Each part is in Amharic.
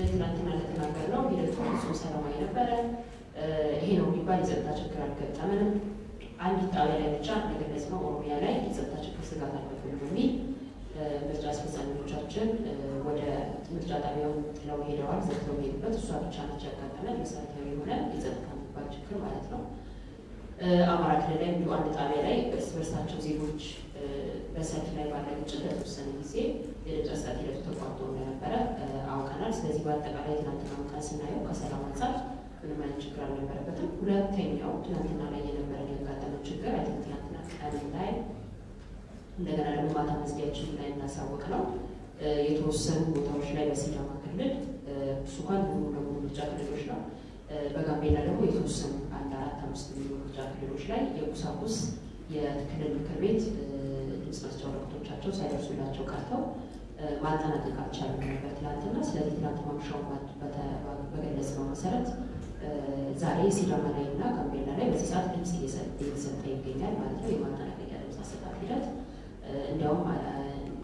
ትናንትና እንደተናገርነው ሂደቱ ፍጹም ሰላማዊ ነበረ። ይሄ ነው የሚባል የጸጥታ ችግር አልገጠመንም። አንድ ጣቢያ ላይ ብቻ እንደገለጽ ነው ኦሮሚያ ላይ የጸጥታ ችግር ስጋት አለብን በሚል ምርጫ አስፈጻሚዎቻችን ወደ ምርጫ ጣቢያውን ጥለው ሄደዋል። ዘግተው ሄዱበት እሷ ብቻ ነች ያጋጠመ መሰረታዊ የሆነ የጸጥታ የሚባል ችግር ማለት ነው። አማራ ክልል ላይ እንዲሁ አንድ ጣቢያ ላይ እርስ በርሳቸው ዜጎች በሰልፍ ላይ ባለ ግጭት ለተወሰነ ጊዜ የድምፅ መስጠት ሂደቱ ተቋርጦ እንደነበረ አውቀናል። ስለዚህ በአጠቃላይ ትናንትና ቀን ስናየው ከሰላም አንጻር ምንም አይነት ችግር አልነበረበትም። ሁለተኛው ትናንትና ላይ የነበረን ያጋጠመው ችግር አይ ትናንትና ቀን ላይ እንደገና ደግሞ ማታ መዝጊያችን ላይ እናሳወቅ ነው የተወሰኑ ቦታዎች ላይ በሲዳማ ክልል እሱ እንኳን ሙሉ ለሙሉ ምርጫ ክልሎች ነው። በጋምቤላ ደግሞ የተወሰኑ አንድ አራት አምስት የሚሆኑ ምርጫ ክልሎች ላይ የቁሳቁስ የክልል ምክር ቤት ድምፅ መስጫ ወረቀቶቻቸው ሳይደርሱላቸው ቀርተው ማጠናቀቅ አልቻሉም ነበር ትናንትና። ስለዚህ ትናንት ማምሻውን በገለጽ ነው መሰረት ዛሬ ሲዳማ ላይ እና ጋምቤላ ላይ በዚህ ሰዓት ድምፅ እየተሰጠ ይገኛል ማለት ነው። የማጠናቀቂያ ድምፅ አሰጣጥ ሂደት እንዲያውም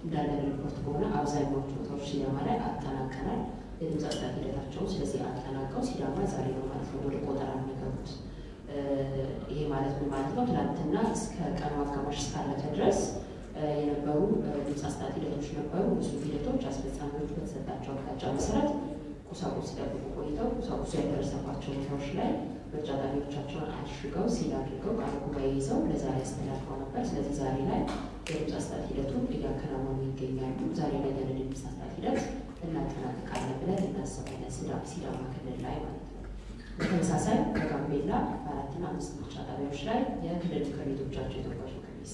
እንዳለ ሪፖርት ከሆነ አብዛኛዎቹ ቦታዎች ሲዳማ ላይ አጠናቀናል የድምፅ አሰጣጥ ሂደታቸውን። ስለዚህ አጠናቀው ሲዳማ ዛሬ ነው ማለት ነው ወደ ቆጠራ የሚገቡት። ይሄ ማለት ምን ማለት ነው? ትናንትና እስከ ቀኑ አጋማሽ እስካለፈ ድረስ የነበሩ ድምፅ አሰጣጥ ሂደቶች ነበሩ። ብዙ ሂደቶች አስፈጻሚዎች በተሰጣቸው አቅጣጫ መሰረት ቁሳቁስ ሲጠብቁ ቆይተው ቁሳቁሱ ያልደረሰባቸው ቦታዎች ላይ ምርጫ ጣቢያዎቻቸውን አሽገው ሲል አድርገው ቃለ ጉባኤ ይዘው ለዛሬ አስተላልፈው ነበር። ስለዚህ ዛሬ ላይ የድምፅ አሰጣጥ ሂደቱን እያከናወኑ ይገኛሉ። ዛሬ ላይ ያለ ድምፅ አሰጣጥ ሂደት እናጠናቅቃለን ብለን እናስባለን፣ ሲዳማ ክልል ላይ ማለት ነው። በተመሳሳይ በጋምቤላ አራትና አምስት ምርጫ ጣቢያዎች ላይ የክልል ምክር ቤቶቻቸው የተወካዮች ምክር ቤት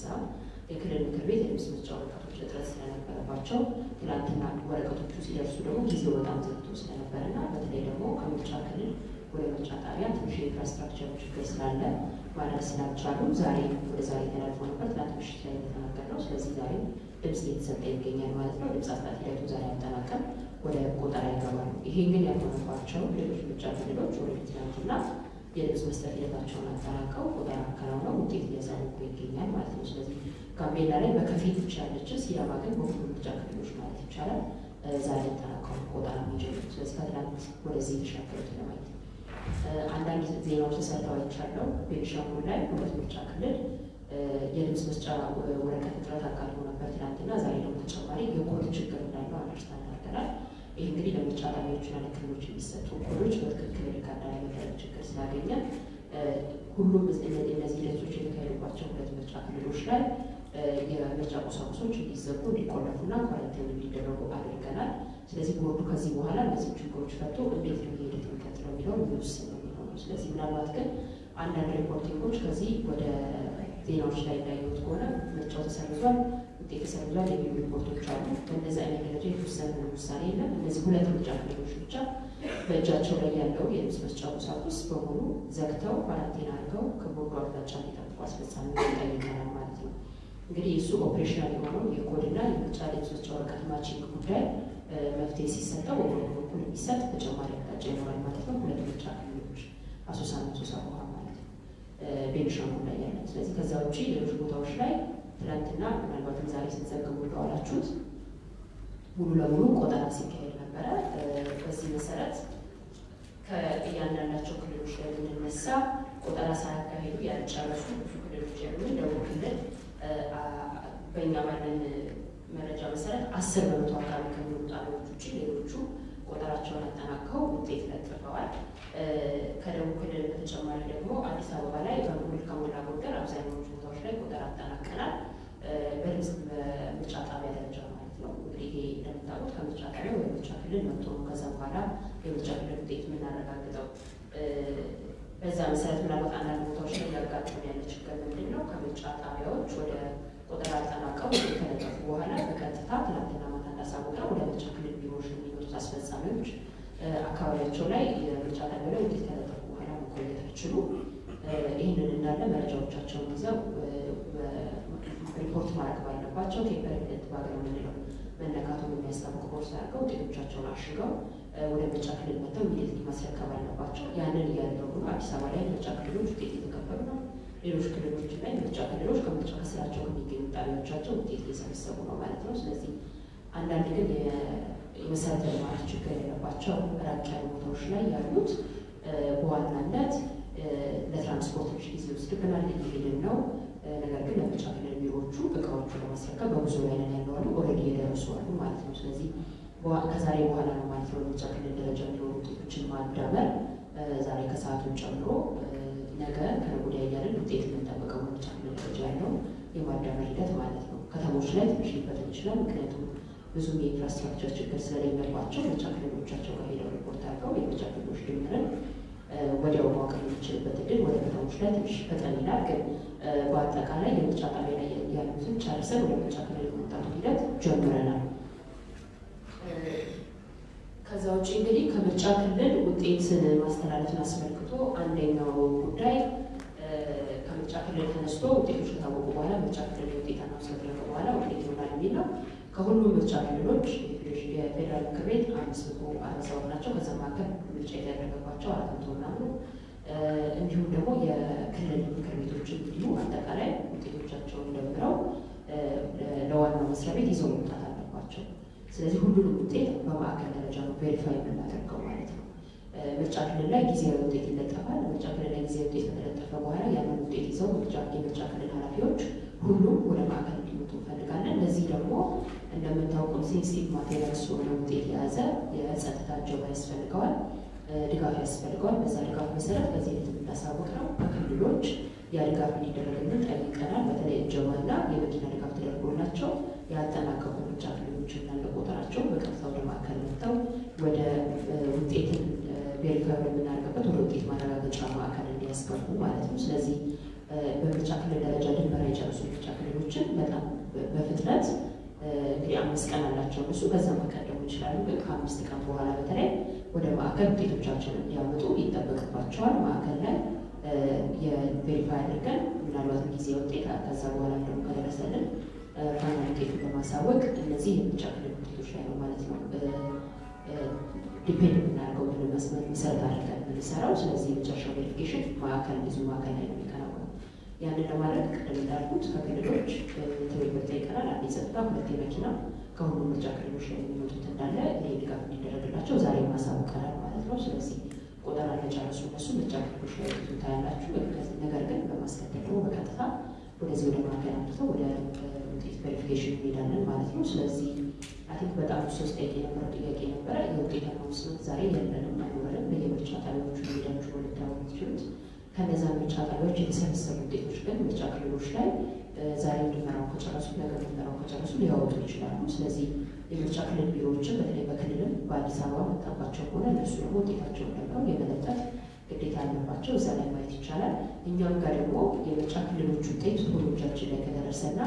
የክልል ምክር ቤት የድምፅ መስጫ ወረቀቶች እጥረት ስለነበረባቸው ትናንትና ወረቀቶቹ ሲደርሱ ደግሞ ጊዜው በጣም ዘግይቶ ስለነበረና በተለይ ደግሞ ከምርጫ ክልል ወደ ምርጫ ጣቢያ ትንሽ የ infrastructure ችግር ስላለ ማድረግ ስላልቻሉ ዛሬ ወደ ዛሬ ተላልፎ ነበር። ትናንት ምሽት ላይ እንደተናገርነው። ስለዚህ ዛሬ ድምፅ እየተሰጠ ይገኛል ማለት ነው። ድምፅ አሰጣጥ ሂደቱ ዛሬ አጠናቀም ወደ ቆጠራ ይገባሉ። ይሄ ግን ያልሆነባቸው ሌሎች ምርጫ ክልሎች ወደፊት ትናንትና የድምፅ መስጠት ሂደታቸውን አጠናቀው ቆጠራ አከናውነው ውጤት እያሳወቁ ይገኛል ማለት ነው። ስለዚህ ጋምቤላ ላይ በከፊል ያለችን፣ ሲዳማ ግን በሁሉም ምርጫ ክልሎች ማለት ይቻላል ዛሬ አጠናቀው ቆጠራ የሚጀምሩ ስለዚህ ከትናንት ወደዚህ የተሻገሩት ለማየት ነው። አንዳንድ ዜናዎች ተሰርተው አይቻለው። ቤኒሻንጉል ላይ ሁለት ምርጫ ክልል የድምፅ መስጫ ወረቀት እጥረት አጋጥሞ ነበር ትናንትና። ዛሬ ደግሞ ተጨማሪ የኮድ ችግር እንዳለው አንደርስታንድ አድርገናል። ይህ እንግዲህ ለምርጫ ጣቢያዎችና ለክልሎች የሚሰጡ ኮዶች በትክክል record ያለመደረግ ችግር ስላገኘ ሁሉም እነዚህ ሂደቶች የተካሄዱባቸው ሁለት ምርጫ ክልሎች ላይ የምርጫ ቁሳቁሶች እንዲዘጉ እንዲቆለፉና quarantine እንዲደረጉ አድርገናል። ስለዚህ ቦርዱ ከዚህ በኋላ እነዚህ ችግሮች ፈቶ እንዴት ነው ሂደት የሚቀጥለው የሚለው የሚወስን ነው ስለዚህ ምናልባት ግን አንዳንድ reporting ኦች ከዚህ ወደ ዜናዎች ላይ እንዳየሁት ከሆነ ምርጫው ተሰርዟል፣ ውጤት ተሰርዟል የሚሉ ሪፖርቶች አሉ። በእነዚህ አይነት ደረጃ የተወሰነ ውሳኔ የለም። እነዚህ ሁለት ምርጫ ክልሎች ብቻ በእጃቸው ላይ ያለው የድምፅ መስጫ ቁሳቁስ በሙሉ ዘግተው quarantine አድርገው ከቦርዱ አቅጣጫ እንዲጠብቁ አስፈጻሚ ጠይቀናል ማለት ነው። እንግዲህ እሱ operational የሆነው የኮድና የምርጫ መስጫ ወረቀት matching ጉዳይ መፍትሄ ሲሰጠው በቦርዱ በኩል የሚሰጥ ተጨማሪ አቅጣጫ ይኖራል ማለት ነው። ሁለት ምርጫ ክልሎች አሶሳና ሶሳ ውሃ ማለት ነው ቤኒሻንጉል ላይ ያለ። ስለዚህ ከዛ ውጭ ሌሎች ቦታዎች ላይ ትናንትና ምናልባትም ዛሬ ስትዘግቡ እንደዋላችሁት ሙሉ ለሙሉ ቆጠራ ሲካሄድ ነበረ። በዚህ መሰረት ከእያንዳንዳቸው ክልሎች ላይ ብንነሳ ቆጠራ ሳያካሄዱ ያልጨረሱ ብዙ ክልሎች ያሉ ደቡብ ክልል በእኛ ባለን መረጃ መሰረት አስር በመቶ አካባቢ ከሚሆኑ ጣቢያዎች ውጭ ሌሎቹ ቆጠራቸውን አጠናቀው ውጤት ለጥፈዋል። ከደቡብ ክልል በተጨማሪ ደግሞ አዲስ አበባ ላይ በሙሉ ከሞላ ጎደል አብዛኛዎቹ ቦታዎች ላይ ቆጠራ አጠናቀናል። በድምፅ በምርጫ ጣቢያ ደረጃ ማለት ነው። እንግዲህ ይሄ እንደምታውቁት ከምርጫ ጣቢያ ወደ ምርጫ ክልል መጥቶ ከዛ በኋላ የምርጫ ክልል ውጤት የምናረጋግጠው። በዛ መሰረት ምናልባት አንዳንድ ቦታዎች ላይ ያጋጥመን ያለ ችግር ምንድን ነው? ከምርጫ ጣቢያዎች ወደ ቆጠራ አጠናቀው ከለጠፉ በኋላ በቀጥታ ትናንትና ማታ እንዳሳወቅነው ወደ ምርጫ ክልል ቢሮዎች የሚመጡት አስፈጻሚዎች አካባቢያቸው ላይ የምርጫ ጣቢያ ላይ ውጤት ከለጠፉ በኋላ መቆየት አይችሉ። ይህንን እንዳለ መረጃዎቻቸውን ይዘው ሪፖርት ማድረግ ባለባቸው tamper evident bag የምንለው መነካቱን የሚያስታውቅ ቦርሳ አድርገው ውጤቶቻቸውን አሽገው ወደ ምርጫ ክልል መጥተው immediately ማስረከብ አለባቸው። ያንን እያደረጉ ነው። አዲስ አበባ ላይ ምርጫ ክልሎች ውጤት እየተቀበሉ ነው። ሌሎች ክልሎች ላይ ምርጫ ክልሎች ከምርጫ ከስራቸው ከሚገኙ ጣቢያዎቻቸው ውጤት እየሰበሰቡ ነው ማለት ነው። ስለዚህ አንዳንድ ግን የመሰረተ ልማት ችግር የለባቸው ራቅ ያሉ ቦታዎች ላይ ያሉት በዋናነት ለትራንስፖርት ትንሽ ጊዜ ይወስድብናል፣ እየሄድን ነው። ነገር ግን ለምርጫ ክልል ቢሮዎቹ እቃዎቹ ለማስረከብ በጉዞ ላይ ነን ያለው አሉ፣ already የደረሱ አሉ ማለት ነው። ስለዚህ ከዛሬ በኋላ ነው ማለት ነው ለምርጫ ክልል ደረጃ የሚኖሩ ውጤቶችን ማዳመር ዛሬ ከሰዓቱን ጨምሮ ነገ ከነገ ወዲያ እያለን ውጤት የምንጠብቀው ምርጫ ክልል ደረጃ ያለው የማዳመር ሂደት ማለት ነው። ከተሞች ላይ ትንሽ ሊፈጥን ይችላል። ምክንያቱም ብዙም የ infrastructure ችግር ስለሌለባቸው ምርጫ ክልሎቻቸው ጋር ሄደው ሪፖርት አድርገው የምርጫ ክልሎች ድምርን ወዲያው ማወቅ የሚችልበት እድል ወደ ከተሞች ላይ ትንሽ ፈጠን ይላል። ግን በአጠቃላይ የምርጫ ጣቢያ ላይ ያሉትን ጨርሰን ወደ ምርጫ ክልል የመምጣቱ ሂደት ጀምረናል። ከዛ ውጭ እንግዲህ ከምርጫ ክልል ውጤትን ማስተላለፍን አስመልክቶ አንደኛው ጉዳይ ከምርጫ ክልል ተነስቶ ውጤቶች ከታወቁ በኋላ ምርጫ ክልል ውጤት ከተደረገ በኋላ ውጤት ይሆናል የሚል ነው። ከሁሉም ምርጫ ክልሎች የፌዴራል ምክር ቤት አምስት መቶ አርባ ሰባት ናቸው። ከዛ መካከል ምርጫ የተደረገባቸው አራት መቶ ምናምኑ እንዲሁም ደግሞ የክልል ምክር ቤቶች እንዲሁ አጠቃላይ ውጤቶቻቸውን ደምረው ለዋናው መስሪያ ቤት ይዘው መምጣት አለባቸው። ስለዚህ ሁሉንም ውጤት በማዕከል verify የምናደርገው ማለት ነው። ምርጫ ክልል ላይ ጊዜያዊ ውጤት ይለጠፋል። ምርጫ ክልል ላይ ጊዜያዊ ውጤት ከተለጠፈ በኋላ ያንን ውጤት ይዘው የምርጫ ክልል ኃላፊዎች ሁሉም ወደ ማዕከል እንዲመጡ እንፈልጋለን። ለዚህ ደግሞ እንደምታውቁት sensitive material ስለሆነ ውጤት የያዘ የጸጥታ እጀባ ያስፈልገዋል፣ ድጋፍ ያስፈልገዋል። በዛ ድጋፍ መሰረት በዚህ ቤት የምናሳውቅ ነው። በክልሎች ያ ድጋፍ እንዲደረግልን ጠይቀናል። በተለይ እጀባና የመኪና ድጋፍ ተደርጎላቸው ያጠናቀቁ ምርጫ ክልሎች እንዳለ ቁጥራቸው በቀጥታ ወደ ማዕከል መጥተው ወደ ውጤትን verify ወደምናደርግበት ወደ ውጤት ማረጋገጫ ማዕከል እንዲያስገቡ ማለት ነው። ስለዚህ በምርጫ ክልል ደረጃ ድመራ የጨረሱ ምርጫ ክልሎችን በጣም በፍጥነት እንግዲህ አምስት ቀን አላቸው እነሱ በዛ መጠቀም ይችላሉ። ግን ከአምስት ቀን በኋላ በተለይ ወደ ማዕከል ውጤቶቻቸውን እንዲያመጡ ይጠበቅባቸዋል። ማዕከል ላይ የ verify አድርገን ምናልባት ጊዜ ውጤት ከዛ በኋላ ደግሞ ከደረሰልን final ውጤቱን በማሳወቅ እነዚህ የምርጫ ክልል ውጤቶች ላይ ነው ማለት ነው depend የምናደርገው ምን መስመር መሰረት አድርገን የምንሰራው። ስለዚህ የመጨረሻው verification ማዕከል ብዙ ማዕከል ላይ ነው የሚከናወነው። ያንን ለማድረግ ቅድም እንዳልኩት ከክልሎች ትብብር ጠይቀናል። አንድ የጸጥታ ሁለት የመኪና ከሁሉም ምርጫ ክልሎች ላይ የሚመጡት እንዳለ ይህ ድጋፍ እንዲደረግላቸው ዛሬ ማሳውቀናል ማለት ነው። ስለዚህ ቆጠራ ለጨረሱ እነሱ ምርጫ ክልሎች ላይ ብዙ ታያላችሁ። ነገር ግን በማስከተል ደግሞ በቀጥታ ወደዚህ ወደ ማዕከል አምጥተው ወደ ውጤት verification እንሄዳለን ማለት ነው። ስለዚህ I think በጣም ሶስት ጠይቅ የነበረው ጥያቄ ነበረ። የውጤት announcement ዛሬ የለንም አይኖረንም። በየምርጫ ጣቢያዎቹ ሄዳችሁ ልታዩ ትችሉት። ከነዛ ምርጫ ጣቢያዎች የተሰበሰቡ ውጤቶች ግን ምርጫ ክልሎች ላይ ዛሬ ምርመራው ከጨረሱ ነገ ምርመራው ከጨረሱ ሊያወጡ ይችላሉ። ስለዚህ የምርጫ ክልል ቢሮዎችን በተለይ በክልልም በአዲስ አበባ መጣባቸው ከሆነ እነሱ ደግሞ ውጤታቸውን ደምረው የመለጠፍ ግዴታ አለባቸው። እዛ ላይ ማየት ይቻላል። እኛም ጋር ደግሞ የምርጫ ክልሎች ውጤት ቶሎ እጃችን ላይ ከደረሰና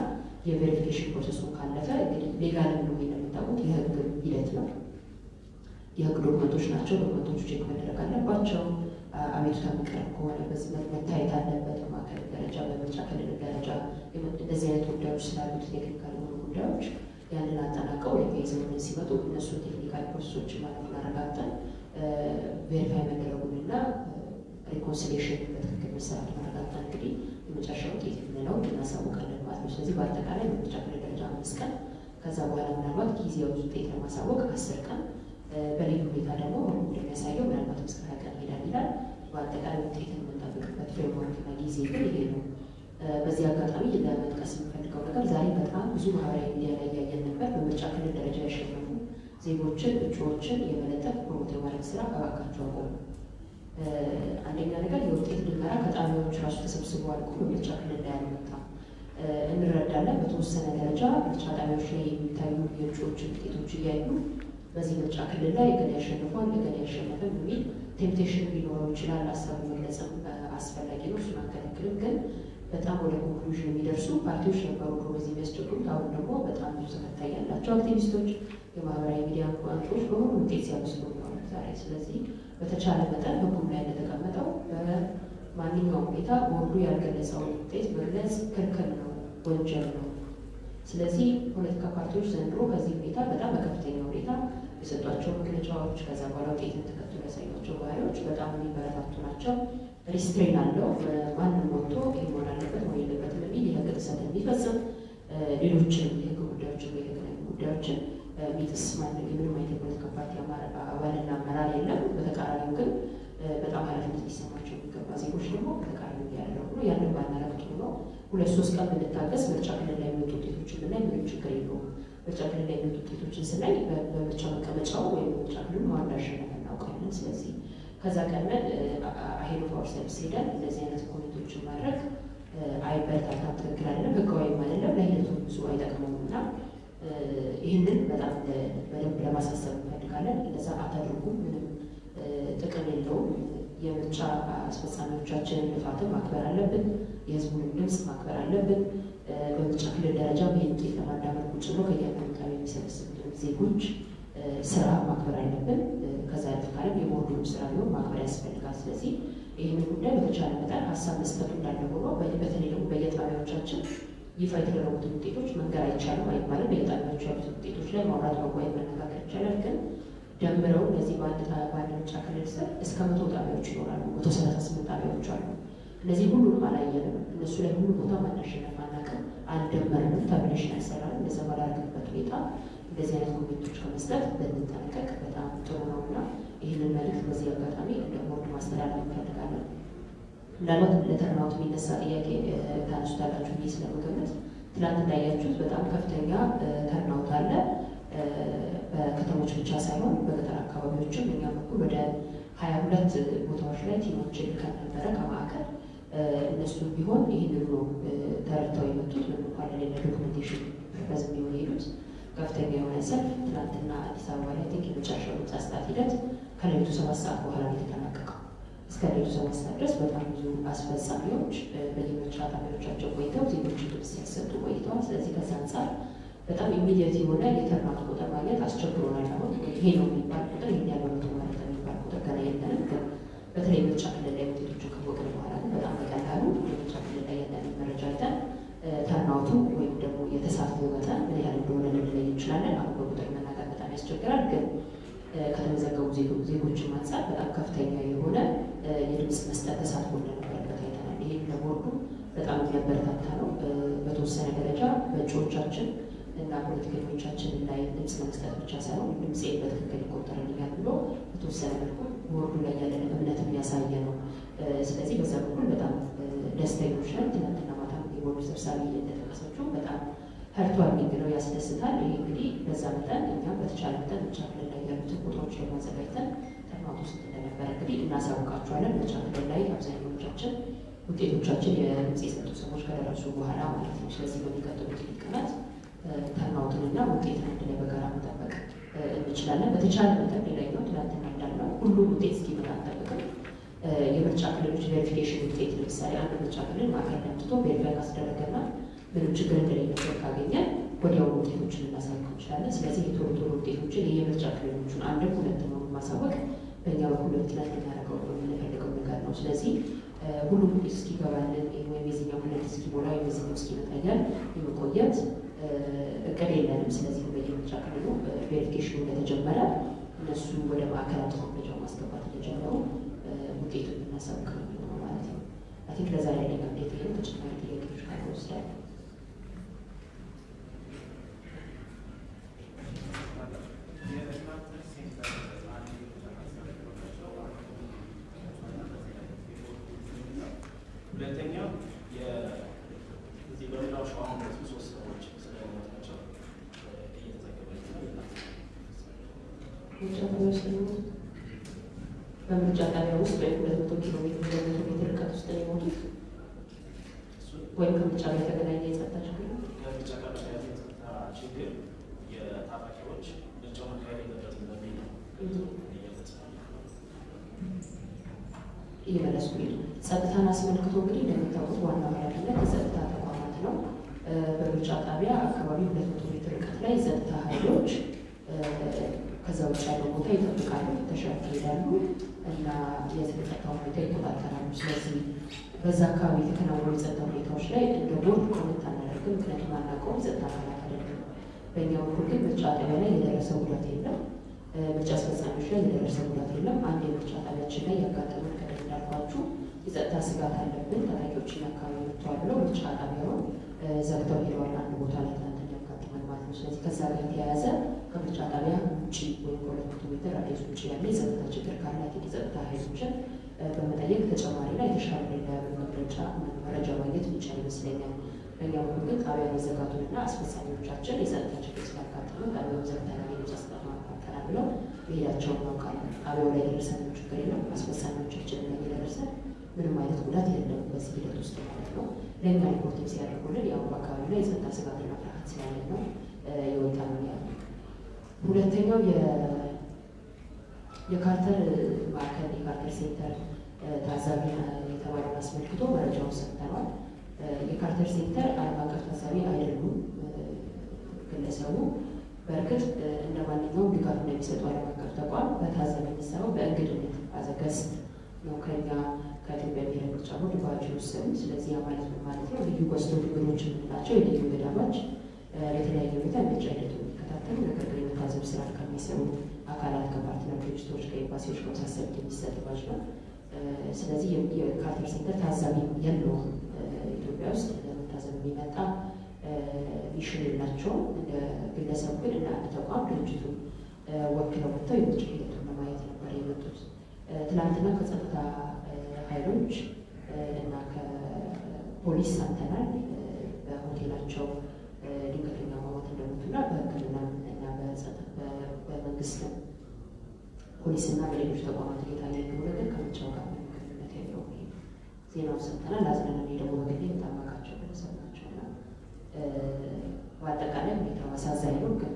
የ verification process ኡን ካለፈ እንግዲህ legal ም ነው እንደምታውቁት የህግ ሂደት ነው። የህግ document ኦች ናቸው። document ኦቹ check መደረግ አለባቸው። አቤቱታ የሚቀርብ ከሆነ በዚህ መታየት አለበት። በማዕከል ደረጃ በምርጫ ክልል ደረጃ እንደዚህ አይነት ጉዳዮች ስላሉት technical የሆኑ ጉዳዮች ያንን አጠናቀው ወደ ሲመጡ እነሱ technical process ኦች ማለት ማረጋግጠን verify መደረጉንና reconciliation በትክክል መሰራት ማረጋግጠን እንግዲህ የመጨረሻ ውጤት የምንለው እናሳውቃለን ማለት ነው። ስለዚህ በአጠቃላይ በምርጫ ክልል ደረጃ አምስት ቀን ከዛ በኋላ ምናልባት ጊዜያዊ ውጤት ለማሳወቅ አስር ቀን በልዩ ሁኔታ ደግሞ እንደሚያሳየው ምናልባት ሀያ ቀን ይሄዳል ይላል። በአጠቃላይ ውጤትን የምንጠብቅበት framework ና ጊዜ ግን ይሄ ነው። በዚህ አጋጣሚ ለመጥቀስ የምፈልገው ነገር ዛሬ በጣም ብዙ ማህበራዊ ሚዲያ ላይ እያየን ነበር። በምርጫ ክልል ደረጃ ያሸነፉ ዜጎችን እጩዎችን የመለጠፍ promote የማድረግ ስራ እባካችሁ አቆሙ። አንደኛ ነገር የውጤት ድመራ ከጣቢያዎች ራሱ ተሰብስቦ አልቆ በምርጫ ክልል ላይ አልመጣም። እንረዳለን። በተወሰነ ደረጃ ምርጫ ጣቢያዎች ላይ የሚታዩ የእጩዎችን ውጤቶች እያዩ በዚህ ምርጫ ክልል ላይ እገሌ ያሸንፏል እገሌ ያሸነፈም የሚል temptation ሊኖረው ይችላል። ሀሳቡ መግለጽም አስፈላጊ ነው። እሱን አንከለክልም። ግን በጣም ወደ conclusion የሚደርሱ ፓርቲዎች ነበሩ በዚህ የሚያስቸግሩት። አሁን ደግሞ በጣም ብዙ ተከታይ ያላቸው አክቲቪስቶች፣ የማህበራዊ ሚዲያ አንቂዎች በሁሉ ውጤት ሲያበስሩ ነው ዛሬ። ስለዚህ በተቻለ መጠን ህጉም ላይ እንደተቀመጠው በማንኛውም ሁኔታ ቦርዱ ያልገለጸውን ውጤት መግለጽ ክልክል ነው፣ ወንጀል ነው። ስለዚህ ፖለቲካ ፓርቲዎች ዘንድሮ ከዚህ ሁኔታ በጣም በከፍተኛ ሁኔታ የሰጧቸው መግለጫዎች ከዛ በኋላ ውጤትን ተከትሎ ያሳዩቸው ባህሪዎች በጣም የሚበረታቱ ናቸው። restrain አለው። ማንም ወጥቶ ይህ አለበት መሆን የለበትም የሚል የህግ ጥሰት የሚፈጽም ሌሎችን የህግ ጉዳዮችን የተገናኙ ጉዳዮችን ሚጥስ ማንም የምንም አይነት የፖለቲካ ፓርቲ አባልና አመራር የለም። በተቃራኒው ግን በጣም ኃላፊነት ሊሰማቸው የሚገባ ዜጎች ደግሞ በተቃራኒ ያደረጉ ነው። ያንን ባናረግ ጥሩ ነው። ሁለት ሶስት ቀን ብንታገስ ምርጫ ክልል ላይ የሚወጡ ውጤቶችን ብናይ ምንም ችግር የለውም። ምርጫ ክልል ላይ የሚወጡ ውጤቶችን ስናይ በምርጫ መቀመጫው ወይም በምርጫ ክልሉ ማን እንዳሸነፈ እናውቃለን። ስለዚህ ከዛ ቀድመን ahead of ourselves ሄደን እንደዚህ አይነት comment ኦችን ማድረግ አይበረታታም፣ ትክክል አይደለም፣ ህጋዊም አይደለም፣ ለሂደቱ ብዙ አይጠቅመውም እና ይህንን በጣም በደንብ ለማሳሰብ እንፈልጋለን። እንደዛ አታድርጉም፣ ጥቅም የለውም። የምርጫ አስፈጻሚዎቻችንን ልፋትን ማክበር አለብን። የህዝቡንም ድምፅ ማክበር አለብን። በምርጫ ክልል ደረጃ ይህን ውጤት ለማዳመር ቁጭ ብሎ ጣቢያ የሚሰበስቡትን ዜጎች ስራ ማክበር አለብን። ከዛ ያለፍ ካለም ስራ ቢሆን ማክበር ያስፈልጋል። ስለዚህ ይህንን ጉዳይ በተቻለ መጠን ሀሳብ መስጠቱ እንዳለ ሆኖ በተለይ ደግሞ በየጣቢያዎቻችን ይፋ የተደረጉትን ውጤቶች መንገር አይቻልም አይባልም። በየጣቢያዎቹ ያሉት ውጤቶች ላይ ማውራት መጓየት መነጋገር ይቻላል። ግን ደምረው እነዚህ በአንድ ምርጫ ክልል ስር እስከ መቶ ጣቢያዎች ይኖራሉ። መቶ ሰላሳ ስምንት ጣቢያዎች አሉ። እነዚህ ሁሉንም አላየንም። እነሱ ላይ ሁሉ ቦታ ማን አሸነፈ አናውቅም፣ አልደመርንም፣ tabulation አልሰራንም። እንደዛ ባላረግበት ሁኔታ እንደዚህ አይነት comment ኦች ከመስጠት ብንጠነቀቅ በጣም ጥሩ ነው እና ይህንን መልዕክት በዚህ አጋጣሚ እንደ ቦርድ ማስተላለፍ እንፈልጋለን። ምናልባት ለ turnout የሚነሳ ጥያቄ ታነሱታላችሁ ብዬ ስለምገምት ትናንት እንዳያችሁት በጣም ከፍተኛ turnout አለ። በከተሞች ብቻ ሳይሆን በገጠር አካባቢዎችም እኛ በኩል ወደ ሀያ ሁለት ቦታዎች ላይ team ኦችን ልከን ነበረ ከማዕከል እነሱ ቢሆን ይህንን ነው ተረድተው የመጡት ምንም እንኳን ለሌለ documentation purpose የሚሆን የሄዱት ከፍተኛ የሆነ ሰልፍ ትናንትና አዲስ አበባ ላይ think የመጨረሻው ምርጫ ስታት ሂደት ከሌሊቱ ሰባት ሰዓት በኋላ ነው የተጠናቀቀው። እስከ ሌሊቱ ሰባት ሰዓት ድረስ በጣም ብዙ አስፈጻሚዎች በየምርጫ ጣቢያዎቻቸው ቆይተው ዜጎችን ድምፅ ሲያሰጡ ቆይተዋል። ስለዚህ ከዚ አንጻር በጣም immediate የሆነ የ turnout ቁጥር ማግኘት አስቸግሮናል። አሁን ይሄ ነው የሚባል ቁጥር ይሄን ማለት የሚባል ቁጥር ገና የለንም። ግን በተለይ ምርጫ ክልል ላይ ውጤቶቹን ካወቅን በኋላ ግን በጣም በቀላሉ የምርጫ ክልል ላይ ያለንን መረጃ አይተን ተርናውቱ ወይም ደግሞ የተሳትፎ መጠን ምን ያህል እንደሆነ ልንለይ እንችላለን። አሁን በቁጥር መናገር በጣም ያስቸግራል። ግን ከተመዘገቡ ዜጎችን አንጻር በጣም ከፍተኛ የሆነ የድምፅ መስጠት ተሳትፎ እንደነበረበት አይተናል። ይህ ለቦርዱ በጣም የሚያበረታታ ነው። በተወሰነ ደረጃ በእጩዎቻችን እና ፖለቲከኞቻችን ላይ ድምፅ ለመስጠት ብቻ ሳይሆን ድምፄ በትክክል ይቆጠርልኛል ብሎ በተወሰነ መልኩ ቦርዱ ላይ ያለን እምነት የሚያሳየ ነው። ስለዚህ በዛ በኩል በጣም ደስተኞች ነን። ትናንትና ማታ የቦርዱ ሰብሳቢ እንደጠቀሰችው በጣም ሀርቷል የሚለው ያስደስታል። ይሄ እንግዲህ በዛ መጠን እኛም በተቻለ መጠን ምርጫ ክልል ላይ ያሉትን ቦታዎች ላይ ማዘጋጅተን ተርናውት ውስጥ እንደነበረ እንግዲህ እናሳውቃቸዋለን። ክልል ላይ አብዛኛዎቻችን ውጤቶቻችን የድምፅ የሰጡ ሰዎች ከደረሱ በኋላ ማለት ነው። ስለዚህ በሚቀጥሉት ቀናት ተርናውትንና ውጤትን አንድ ላይ በጋራ መጠበቅ እንችላለን። በተቻለ መጠን ሌላኛው ትናንትና እንዳልነው ሁሉም ውጤት እስኪመጣ አንጠብቅም። የምርጫ ክልሎች verification ውጤት ለምሳሌ አንድ ምርጫ ክልል ማዕከል መጥቶ verify ካስደረገና ምንም ችግር እንደሌለበት ካገኘን ወዲያው ውጤቶችን ልናሳውቅ እንችላለን። ስለዚህ የቶሎ ቶሎ ውጤቶችን የምርጫ ክልሎቹን አንድም ሁለት ነው ማሳወቅ በእኛ በኩል በፍጥነት ልናደርገው የምንፈልገው ነገር ነው። ስለዚህ ሁሉም ውጤት እስኪገባልን ወይም የዚኛው ክልል እስኪሞላ ወይም የዚኛው እስኪመጣ የመቆየት እቅድ የለንም። ስለዚህ በየምርጫ ክልሉ verification ኑ እንደተጀመረ እነሱ ወደ ማዕከላት መረጃው ማስገባት እንደጀመሩ ውጤቱን ነው የሚሆነው ማለት ነው። I think ለዛ ላይ ሌላ እንዴት ይሄ ተጨማሪ ጥያቄዎች ካለ ወስዳል ሁለተኛው እዚህ በምዕራብ ሸዋ ሁለቱ ሶስት ሰዎች ስለሞታቸው እየተዘገበ በምርጫ ጣቢያ ውስጥ ወይም ሁለት መቶ ኪሎ ሜትር ሁለት መቶ ሜትር ርቀት ውስጥ ነው የሞቱት ወይም ከምርጫ ጋር የተገናኘ የጸጥታ ችግር ነው። ከምርጫ ጋር በተያያዘ የጸጥታ ችግር የታጣቂዎች ምርጫው መካሄድ የለበትም በሚል ነው እየመለሱ ሄዱ። ጸጥታን አስመልክቶ እንግዲህ እንደምታውቁት ዋናው ኃላፊነት የጸጥታ ተቋማት ነው። በምርጫ ጣቢያ አካባቢ ሁለት መቶ ሜትር ርቀት ላይ የጸጥታ ኃይሎች ከዛ ውጭ ያለው ቦታ ይጠብቃሉ፣ ፍተሻ ያካሂዳሉ እና የጸጥታ ሁኔታ ይቆጣጠራሉ። ስለዚህ በዛ አካባቢ የተከናወኑ የጸጥታ ሁኔታዎች ላይ እንደ ቦርድ comment አናደርግም፣ ምክንያቱም አናውቀውም፣ ጸጥታ አካላት አይደለም። በእኛ በኩል ግን ምርጫ ጣቢያ ላይ የደረሰ ጉዳት የለም። ምርጫ አስፈጻሚዎች ላይ የደረሰ ጉዳት የለም። አንድ የምርጫ ጣቢያችን ላይ ያጋጠመን ቀደም እንዳልኳችሁ የጸጥታ ስጋት አለብን፣ ታጣቂዎችን አካባቢ መጥተዋል ብለው ምርጫ ጣቢያውን ዘግተው ሄደዋል። አንድ ቦታ ላይ ትናንት ያጋጥመን ማለት ነው። ስለዚህ ከዛ ጋር የተያያዘ ከምርጫ ጣቢያ ውጭ ወይም ከሁለት ሜትር ራዲየስ ውጭ ያለ የጸጥታ ችግር ካላቸው የጸጥታ ኃይሎችን በመጠየቅ ተጨማሪና የተሻለ መግለጫ መረጃ ማግኘት የሚቻል ይመስለኛል። በእኛ በኩል ግን ጣቢያ መዘጋቱንና አስፈጻሚዎቻችን የጸጥታ ችግር ስላጋጠመ ጣቢያውን ዘግተናል የድምፅ አሰጣጥ ማካከናል ብለው መሄዳቸውን እናውቃለን። ጣቢያው ላይ የደረሰን ችግር የለም። አስፈጻሚዎቻችን ላይ የደረሰ ምንም አይነት ጉዳት የለም በዚህ ሂደት ውስጥ ማለት ነው። ለእኛ reporting ሲያደርጉልን ያው በአካባቢ ላይ የጸጥታ ስጋትና ፍርሃት ስላለ ነው የወጣ ሁለተኛው የካርተር ማዕከል የካርተር ሴንተር ታዛቢ የተባለውን አስመልክቶ መረጃውን ሰጥተናል። የካርተር ሴንተር ዓለም አቀፍ ታዛቢ አይደሉም። ግለሰቡ በእርግጥ እንደ ማንኛውም ድጋፍ እንደሚሰጡ ዓለም አቀፍ ተቋም በታዛቢ የሚሰራው በእንግድነት አዘገስት ነው ከኛ ከኢትዮጵያ ብሔራዊ ምርጫ ቦርድ ባጅ ውስን። ስለዚህ ማለት ማለት ነው? ልዩ ቆስቶ ድግሮች የምንላቸው የልዩ እንግዳዎች በተለያየ ሁኔታ ሂደቱ የሚከታተሉ ነገር ግን የመታዘብ ስራ ከሚሰሩ አካላት ከፓርትነር ድርጅቶች ከኤምባሲዎች ከመሳሰሉት የሚሰጥ ባጅ ነው። ስለዚህ የካርተር ሴንተር ታዛቢ የለውም። ኢትዮጵያ ውስጥ ለመታዘብ የሚመጣ ሚሽን የላቸውም። እንደ ግለሰቡ ግን አንድ ተቋም ድርጅቱን ወክለው መጥተው የምርጫ ሂደቱን ለማየት ነበር የመጡት። ትናንትና ከጸጥታ ኃይሎች እና ከፖሊስ ሰምተናል። በሆቴላቸው እንደሞቱና በሕክምና እና በመንግስት ፖሊስና በሌሎች ተቋማት እየታየ እንደሆነ ግን ከምርጫው ጋር ምንም ግንኙነት የለውም። ዜናውን ሰምተናል። አዝነን ደግሞ በግሌ የምታማቃቸው ግለሰብ ናቸው እና በአጠቃላይ ሁኔታው አሳዛኝ ነው። ግን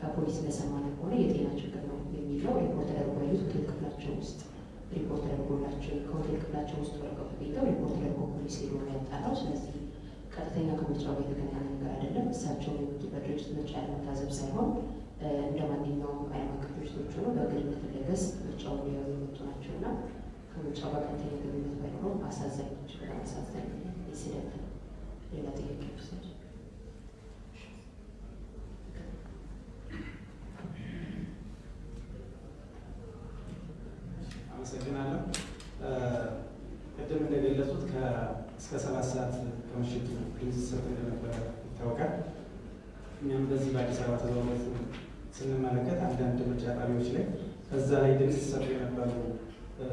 ከፖሊስ እንደሰማነው ከሆነ የጤና ችግር ነው የሚለው ሪፖርት ተደርጎ ሆቴል ክፍላቸው ውስጥ ሪፖርት ተደርጎላቸው ከሆቴል ክፍላቸው ውስጥ ወረቀው ተገኝተው ሪፖርት ተደርጎ ፖሊስ ሄዶ ያጣራው። ስለዚህ ቀጥተኛ ከምርጫው ጋር የተገናኘ ነገር አይደለም። እሳቸው የመጡበት ድርጅት ምርጫ ያለመታዘብ ሳይሆን እንደ ማንኛውም ዓለም አቀፍ ድርጅቶች ሆነው በግንኙነት ለገስ ምርጫው ሊያዩ የመጡ ናቸው እና ከምርጫው ጋር ቀጥተኛ ግንኙነት ባይኖረውም አሳዛኝ ናቸው። በጣም አሳዛኝ ኢንሲደንት ነው። ሌላ ጥያቄ ውሰድ። አመሰግናለሁ። ቅድም እንደገለጹት እስከ ሰባት ሰዓት ከምሽቱ ድምፅ ሲሰጥ እንደነበረ ይታወቃል። እኛም በዚህ በአዲስ አበባ ተዘዋውረት ስንመለከት አንዳንድ ምርጫ ጣቢያዎች ላይ ከዛ ላይ ድምፅ ሲሰጡ የነበሩ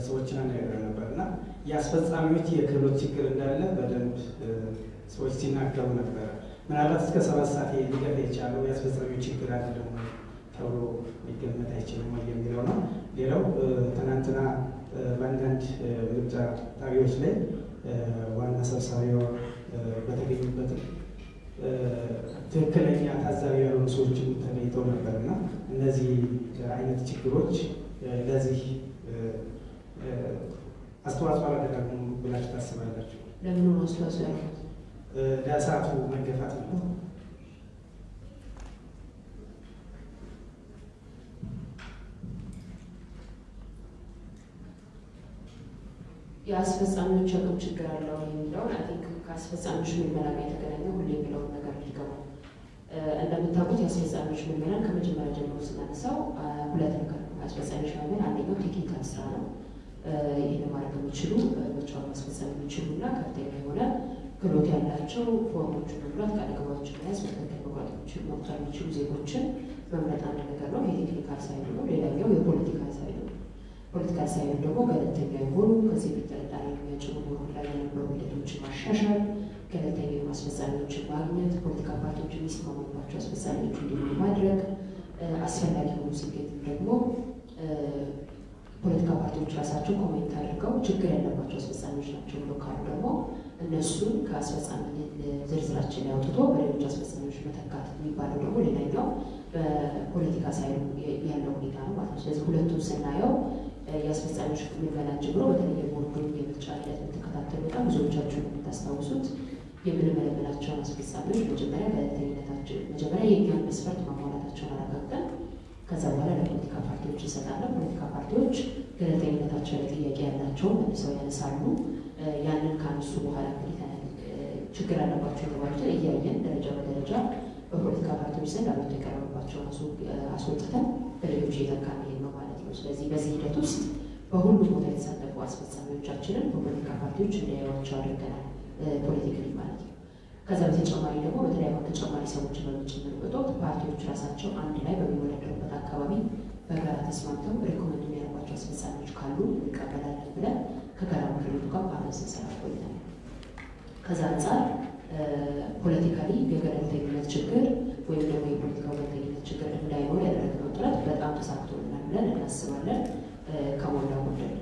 ሰዎችን አነጋግረን ነበር እና የአስፈጻሚዎች የክህሎት ችግር እንዳለ በደንብ ሰዎች ሲናገሩ ነበረ። ምናልባት እስከ ሰባት ሰዓት ሊገፋ የቻለው የአስፈጻሚዎች ችግር አይደለም ወይ ተብሎ ሊገመት አይችልም ወይ የሚለው ነው። ሌላው ትናንትና በአንዳንድ ምርጫ ጣቢያዎች ላይ ዋና ሰብሳቢዋ በተገኙበትም ትክክለኛ ታዛቢ ያልሆኑ ሰዎችም ተገኝተው ነበር እና እነዚህ አይነት ችግሮች ለዚህ አስተዋጽኦ አላደረጉም ብላችሁ ታስባላችሁ? ለምኑ አስተዋጽኦ ለሰዓቱ መገፋት ነው። የአስፈጻሚዎች አቅም ችግር አለው የሚለውን I think ከአስፈጻሚዎች ምልመላ ጋር የተገናኘ ሁሌ የሚለውን ነገር ሊገባው እንደምታውቁት የአስፈጻሚዎች ምልመላን ከመጀመሪያ ጀምሮ ስናነሳው ሁለት ነገር ነው። አስፈጻሚዎች ምልመላ አንደኛው technical ስራ ነው። ይህን ማድረግ የሚችሉ ምርጫውን ማስፈጸም የሚችሉ እና ከፍተኛ የሆነ ክህሎት ያላቸው form ኦችን መሙላት፣ ቃለ ገባዎችን መያዝ፣ በትክክል መቁረጥ መቁጠር የሚችሉ ዜጎችን መምረጥ አንድ ነገር ነው። የ technical side ኡ ነው። ሌላኛው የ political side ኡ ነው። political side ኡ ደግሞ ገለልተኛ የሆኑ በፊት ጥርጣሬ የሚያጭሩ ቦርድ ላይ የነበሩ ሂደቶችን ማሻሻል፣ ገለልተኛ የሆኑ አስፈጻሚዎችን ማግኘት፣ ፖለቲካ ፓርቲዎች የሚስማሙባቸው አስፈጻሚዎች እንዲሆኑ ማድረግ፣ አስፈላጊ ሆኖ ሲገኝ ደግሞ ፖለቲካ ፓርቲዎች ራሳቸው comment አድርገው ችግር ያለባቸው አስፈጻሚዎች ናቸው ብሎ ካሉ ደግሞ እነሱን ከአስፈጻሚ ዝርዝራችን ላይ አውጥቶ በሌሎች አስፈጻሚዎች መተካት የሚባለው ደግሞ ሌላኛው በፖለቲካ side ኡ ያለው ሁኔታ ነው ማለት ነው። ስለዚህ ሁለቱም ስናየው የአስፈጻሚዎች ምልመላን ጀምሮ በተለየ ቦርዱን የምርጫ ሂደት የምትከታተሉ በጣም ብዙዎቻችሁ የምታስታውሱት የምንመለመላቸውን አስፈጻሚዎች መጀመሪያ ገለልተኝነታቸው መጀመሪያ የእኛን መስፈርት ማሟላታቸውን አረጋግጠን ከዛ በኋላ ለፖለቲካ ፓርቲዎች እንሰጣለን። ፖለቲካ ፓርቲዎች ገለልተኝነታቸው ላይ ጥያቄ ያላቸው መልሰው ያነሳሉ። ያንን ካነሱ በኋላ ችግር አለባቸው የተባሉትን እያየን ደረጃ በደረጃ በፖለቲካ ፓርቲዎች ዘንድ አቤቱታ የቀረበባቸውን አስወጥተን በሌሎች እየተካ መሄድ ነው ማለት ነው። ስለዚህ በዚህ ሂደት ውስጥ በሁሉም ቦታ የተሳተፉ አስፈጻሚዎቻችንን በፖለቲካ ፓርቲዎች እንዲያዩዋቸው አድርገናል። politically ማለት ነው። ከዛ በተጨማሪ ደግሞ አሁን ተጨማሪ ሰዎችን በምንጨምርበት ወቅት ፓርቲዎች ራሳቸው አንድ ላይ በሚወዳደሩበት አካባቢ በጋራ ተስማምተው recommend የሚያደርጓቸው አስፈጻሚዎች ካሉ እንቀበላለን ብለን ከጋራ ምክር ቤቱ ጋር አብረን ስንሰራ ቆይተናል። ከዛ አንጻር politically የገለልተኝነት ችግር ወይም ደግሞ የፖለቲካ ገለልተኝነት ችግር እንዳይኖር ያደረግነው ጥረት በጣም ተሳክቶልናል ብለን እናስባለን ከሞላ ጎደል።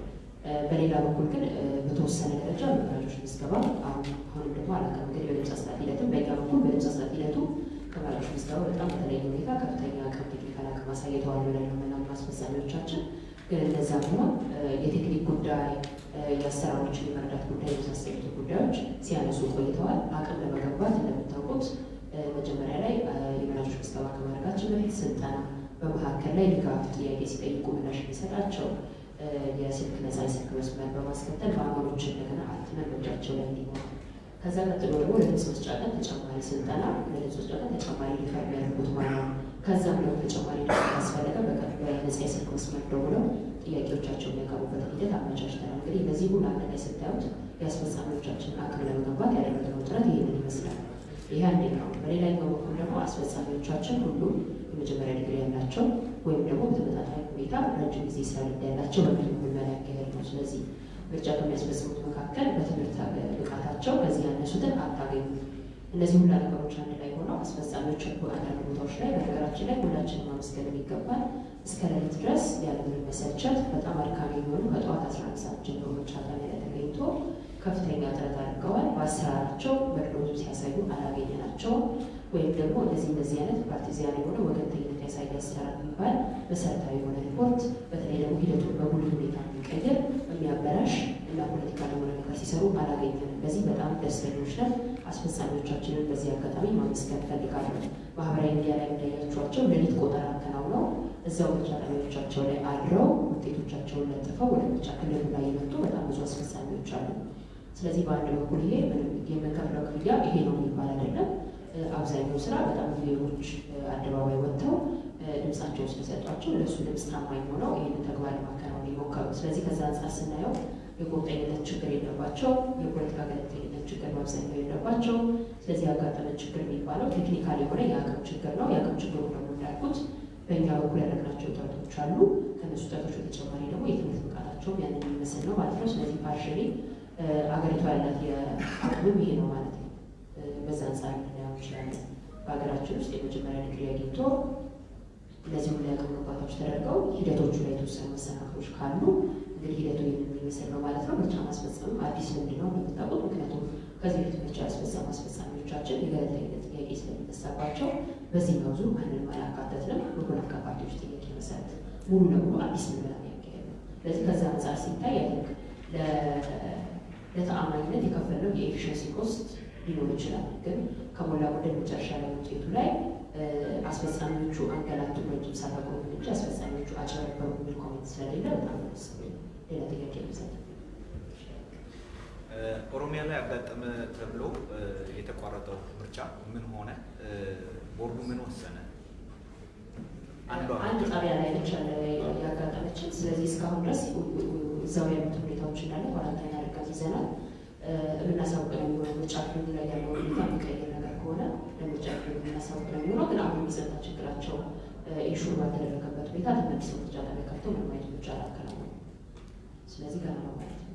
በሌላ በኩል ግን በተወሰነ ደረጃ መራጮች ምዝገባ አሁን አሁንም ደግሞ አላውቅም እንግዲህ በድምፅ አሰጣጥ ሂደትም በእኛ በኩል በድምፅ አሰጣጥ ሂደቱ ከመራጮች ምዝገባ በጣም በተለየ ሁኔታ ከፍተኛ አቅም technical አቅም አሳይተዋል ብለን ነው የምናምነው አስፈጻሚዎቻችን። ግን እነዛም ሆኖ የቴክኒክ ጉዳይ የአሰራሮችን የመረዳት ጉዳይ የመሳሰሉት ጉዳዮች ሲያነሱ ቆይተዋል። አቅም ለመገንባት እንደምታውቁት መጀመሪያ ላይ የመራጮች ምዝገባ ከማድረጋችን በፊት ስልጠና፣ በመካከል ላይ ድጋፍ ጥያቄ ሲጠይቁ ምላሽ የሚሰጣቸው የስልክ ነፃ የስልክ መስመር በማስከተል ማህበሮች እንደገና አትመን በእጃቸው ላይ እንዲኖር ከዛ ቀጥሎ ደግሞ ለድምፅ መስጫ ቀን ተጨማሪ ስልጠና ለድምፅ መስጫ ቀን ተጨማሪ ሊፈር የሚያደርጉት ማለት ነው። ከዛም ደግሞ ተጨማሪ ካስፈለገ በነፃ የስልክ መስመር ደውለው ጥያቄዎቻቸው የሚያቀርቡበትን ሂደት አመቻችተናል። እንግዲህ እነዚህ ሁሉ አንድ ስታዩት የአስፈጻሚዎቻችንን አቅም ለመገንባት ያደረግነው ጥረት ይህንን ይመስላል። ይህ አንደኛው። በሌላኛው በኩል ደግሞ አስፈጻሚዎቻችን ሁሉም የመጀመሪያ ዲግሪ ያላቸው ወይም ደግሞ በተመጣጣኝ ሁኔታ ረጅም ጊዜ ስራ ልምድ ያላቸው በሚል ምልመላ ያካሄድ ነው። ስለዚህ ምርጫ ከሚያስፈጽሙት መካከል በትምህርት ብቃታቸው ከዚህ ያነሱትን አታገኙ። እነዚህ ሁላ ነገሮች አንድ ላይ ሆነው አስፈጻሚዎች አንዳንድ ቦታዎች ላይ በነገራችን ላይ ሁላችንም ማመስገን የሚገባል እስከ ሌሊት ድረስ ያለምንም መሰልቸት በጣም አድካሚ የሆኑ ከጠዋት አስራ አንድ ሰዓት ጀምሮ ምርጫ ጣቢያ ላይ ተገኝቶ ከፍተኛ ጥረት አድርገዋል። በአሰራራቸው መድሎቱ ሲያሳዩ አላገኘናቸውም። ወይም ደግሞ እንደዚህ እንደዚህ አይነት ፓርቲዚያን የሆነ ወገንተኝነት ያሳየ አሰራር የሚባል መሰረታዊ የሆነ ሪፖርት በተለይ ደግሞ ሂደቱን በጉልህ ሁኔታ የሚቀይር የሚያበላሽ እና ፖለቲካ ለሆነ ነገር ሲሰሩ አላገኘንም። በዚህ በጣም ደስተኞች ነን። አስፈጻሚዎቻችንን በዚህ አጋጣሚ ማመስገን እፈልጋለሁ። ማህበራዊ ሚዲያ ላይ እንዳያቸዋቸው ሌሊት ቆጠራ አከናውነው እዛው ምርጫ ጣቢያዎቻቸው ላይ አድረው ውጤቶቻቸውን ለጥፈው ወደ ምርጫ ክልሉ ላይ የመጡ በጣም ብዙ አስፈጻሚዎች አሉ። ስለዚህ በአንድ በኩል ይሄ የምንከፍለው ክፍያ ይሄ ነው የሚባል አይደለም። አብዛኛው ስራ በጣም ሌሎች አደባባይ ወጥተው ድምፃቸውን ስለሰጧቸው ለእሱ ድምፅ ታማኝ ሆነው ይህንን ተግባር ለማከናወን የሞከሩ። ስለዚህ ከዛ አንጻር ስናየው የቁርጠኝነት ችግር የለባቸው፣ የፖለቲካ ገለልተኝነት ችግር በአብዛኛው የለባቸው። ስለዚህ ያጋጠመን ችግር የሚባለው technical የሆነ የአቅም ችግር ነው። የአቅም ችግሩ ደግሞ እንዳልኩት በእኛ በኩል ያደረግናቸው ጥረቶች አሉ። ከነሱ ጥረቶች በተጨማሪ ደግሞ የትምህርት ብቃታቸውም ያንን የሚመስል ነው ማለት ነው። ስለዚህ partially አገሪቷ ያላት የአቅምም ይሄ ነው ማለት ነው። በዛ አንጻር እንችላለን። በሀገራችን ውስጥ የመጀመሪያ ዲግሪ አግኝቶ እነዚህ ሁሉ የአቅም ግንባታዎች ተደርገው ሂደቶቹ ላይ የተወሰኑ መሰናክሎች ካሉ እንግዲህ ሂደቱ የሚመስል ነው ማለት ነው። ምርጫ ማስፈጸምም አዲስ ልምድ ነው እንደምታውቁት። ምክንያቱም ከዚህ በፊት ምርጫ ያስፈጸሙ አስፈጻሚዎቻችን የገለልተኝነት ጥያቄ ስለሚነሳባቸው በዚህኛው ዙር ማንንም አላካተትንም። በፖለቲካ ፓርቲዎች ጥያቄ መሰረት ሙሉ ለሙሉ አዲስ ምልመላ የሚያካሄድ ነው። ስለዚህ ከዛ አንጻር ሲታይ ለተአማኝነት የከፈልነው የ efficiency cost ሊኖር ይችላል። ግን ከሞላ ጎደል መጨረሻ ላይ ውጤቱ ላይ አስፈጻሚዎቹ አንገላቱ ረጅም ሰዓት አቆሙ እንጂ አስፈጻሚዎቹ አጭበረበሩ የሚል comment ስለሌለ በጣም ደስ ሌላ ጥያቄ ይመስላል። ኦሮሚያ ላይ ያጋጠመ ተብሎ የተቋረጠው ምርጫ ምን ሆነ? ቦርዱ ምን ወሰነ? አንድ ጣቢያ ላይ ነች ያጋጠመችን። ስለዚህ እስካሁን ድረስ እዛው ያሉት ሁኔታዎች እንዳለ quarantine አድርገን ይዘናል። የምናሳውቅ ነው የሚሆነው። ምርጫ ክልሉ ላይ ያለው ሁኔታ የሚቀይር ነገር ከሆነ ለምርጫ ክልሉ የምናሳውቅ ነው የሚሆነው። ግን አሁን የጸጥታ ችግራቸው ensure ባልተደረገበት ሁኔታ ተመልሰው ምርጫ ጣቢያ ከፍተው ምንም አይነት ምርጫ አላከናወኑም። ስለዚህ ገና ነው ማለት ነው።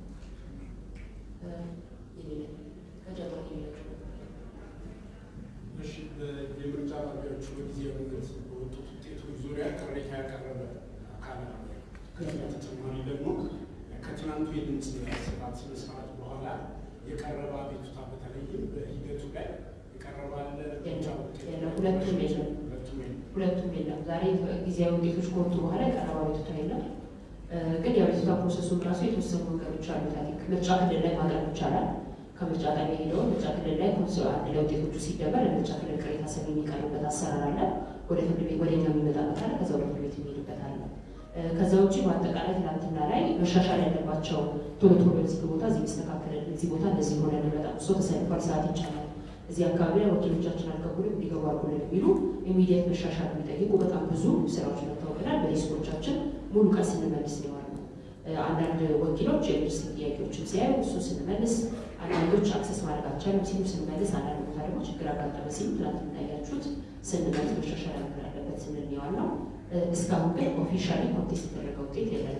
የምርጫ ጣቢያዎቹ በጊዜያዊነት በወጡት ውጤቶች ዙሪያ ቅሬታ ያቀረበ አካል አለ። ከዚህ በተጨማሪ ደግሞ ከትናንቱ የድምፅ ስርዓት በኋላ የቀረበ አቤቱታ በተለይም በሂደቱ ላይ የቀረበ አለ። ሁለቱም የለም። ሁለቱም የለም። ዛሬ ጊዜያዊ ውጤቶች ከወጡ በኋላ የቀረበ አቤቱታ የለም። ግን የአቤቱታ process ኡን ራሱ የተወሰኑ መንገዶች አሉት። ምርጫ ክልል ላይ ማቅረብ ይቻላል። ከምርጫ ጣቢያ ሄደው ምርጫ ክልል ላይ ኮንሶ አንድ ላይ ውጤቶቹ ሲደመር ለምርጫ ክልል ቅሬታ ሰሚ የሚቀርብበት አሰራር አለ። ወደ ፍርድ ቤት ወደ እኛ የሚመጣበት አለ። ከዛ ወደ ፍርድ ቤት የሚሄድበት አለ። ከዛ ውጭ በአጠቃላይ ትናንትና ላይ መሻሻል ያለባቸው ቶሎ ቶሎ ቦታ እዚህ ሚስተካከል እዚህ ቦታ እንደዚህ ሆነ በጣም እሶ ተሰልፏል፣ ሰዓት ይቻላል፣ እዚህ አካባቢ ላይ ወኪሎቻችን አልገቡንም እንዲገቡ አድርጉልን የሚሉ ኢሚዲየት መሻሻል የሚጠይቁ በጣም ብዙ ስራዎች መታወቅናል። በዲስኮቻችን ሙሉ ቀን ስንመልስ ያለው። አንዳንድ ወኪሎች የዩኒቨርሲቲ ጥያቄዎችን ሲያዩ እሱ ስንመልስ፣ አንዳንዶች access ማድረግ አልቻለም ሲሉ ስንመልስ፣ አንዳንድ ቦታ ደግሞ ችግር አጋጠመ ሲሉ ትናንት እንዳያችሁት ስንመልስ መሻሻል አለበት ስንል ነው። እስካሁን ግን officially contest የተደረገ ውጤት የለም።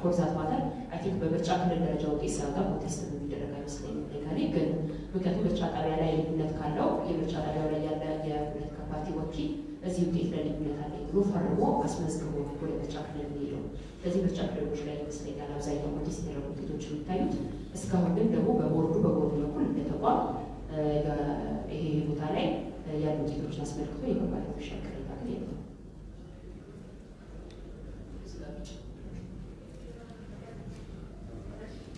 for that matter I think በምርጫ ክልል ደረጃ ውጤት ሲያወጣ contest የሚደረግ አይመስለኝም። legally ግን ምክንያቱም ምርጫ ጣቢያ ላይ ልዩነት ካለው የምርጫ ጣቢያው ላይ ያለ የፖለቲካ ፓርቲ ወኪል እዚህ ውጤት ላይ ልዩነት አለ ብሎ ፈርሞ አስመዝግቦ ወደ ምርጫ ክልል የሚሄደው ስለዚህ ምርጫ ክልሎች ላይ ይመስለኛል አብዛኛው contest የተደረጉ ውጤቶች የሚታዩት። እስካሁን ግን ደግሞ በቦርዱ በቦርዱ በኩል እንደ ተቋም ይሄ ቦታ ላይ ያሉ ውጤቶችን አስመልክቶ official ቅሬታ ግን የለም። ቦሌ ክፍለ ከተማ ወረዳ ስምንት ወረዳ አንድ ላይ ሳንመርጥ ተመልሰናል የሚሉ ቅሬታዎች እናቀርብ ነበር እና ምናልባት ቦርዱ ከሆነ በውስጥ ተመልሰው መርጧል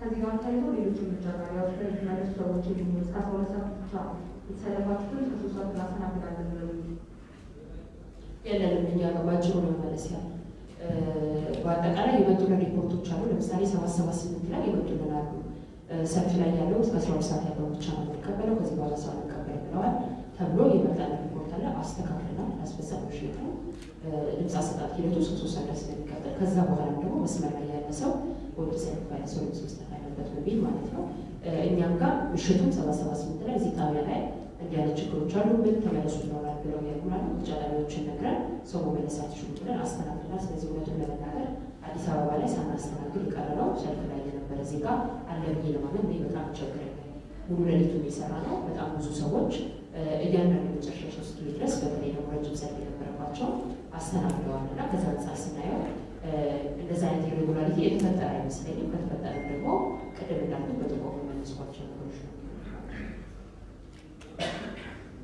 ከዚህ ጋር ተያይዞ ሌሎች ጣቢያዎች ላይ የተመለሱ ሰዎች የሚሆኑ እስከ አስራ ሁለት ሰዓት ብቻ የተሰለፋችሁትን እስከ ሶስት ሰዓት እናስተናግዳለን ብለው የለንም እኛ ጋር ባጭሩ ነው መመለስ ያለ በአጠቃላይ የመጡልን ሪፖርቶች አሉ። ለምሳሌ ሰባት ሰባት ስምንት ላይ የመጡልን አሉ። ሰልፍ ላይ ያለው እስከ አስራ ሁለት ሰዓት ያለው ብቻ ነው የሚቀበለው ከዚህ በኋላ ሰው አንቀበል ብለዋል ተብሎ የመጣልን ሪፖርት አለ። አስተካክለናል። አስፈጻሚዎች ነው ድምፅ አሰጣጥ ሂደቱ ሶስት ሰዓት ድረስ ስለሚቀጥል ከዛ በኋላ ደግሞ መስመር ላይ ያለ ሰው ያለ ሰው ድምፅ መስጠት አለበት በሚል ማለት ነው። እኛም ጋር ምሽቱን ሰባት ሰባት ስምንት ላይ እዚህ ጣቢያ ላይ እንዲህ አይነት ችግሮች አሉብን ተመለሱ ይኖራል ብለው ያሉናል። ምርጫ ጣቢያዎችን ነግረን ሰው መመለስ አትችሉም ብለን አስተናግደናል። ስለዚህ እውነቱን ለመናገር አዲስ አበባ ላይ ሳናስተናግድ የቀረነው ሰልፍ ላይ የነበረ ዜጋ አለ ለማመን እኔ በጣም ይቸግረኛል። ሙሉ ሌሊቱን የሰራ ነው። በጣም ብዙ ሰዎች እያንዳንዱ የመጨረሻ ሶስት ድረስ በተለይ ደግሞ ረጅም ሰልፍ የነበረባቸው አስተናግደዋል እና ከዛ አንጻር ስናየው እንደዚ አይነት irregularity የተፈጠረ አይመስለኝም። ከተፈጠረ ደግሞ ቅድም እንዳልኩት ቢጠቆሙ መለስኳቸው ነገሮች ነው።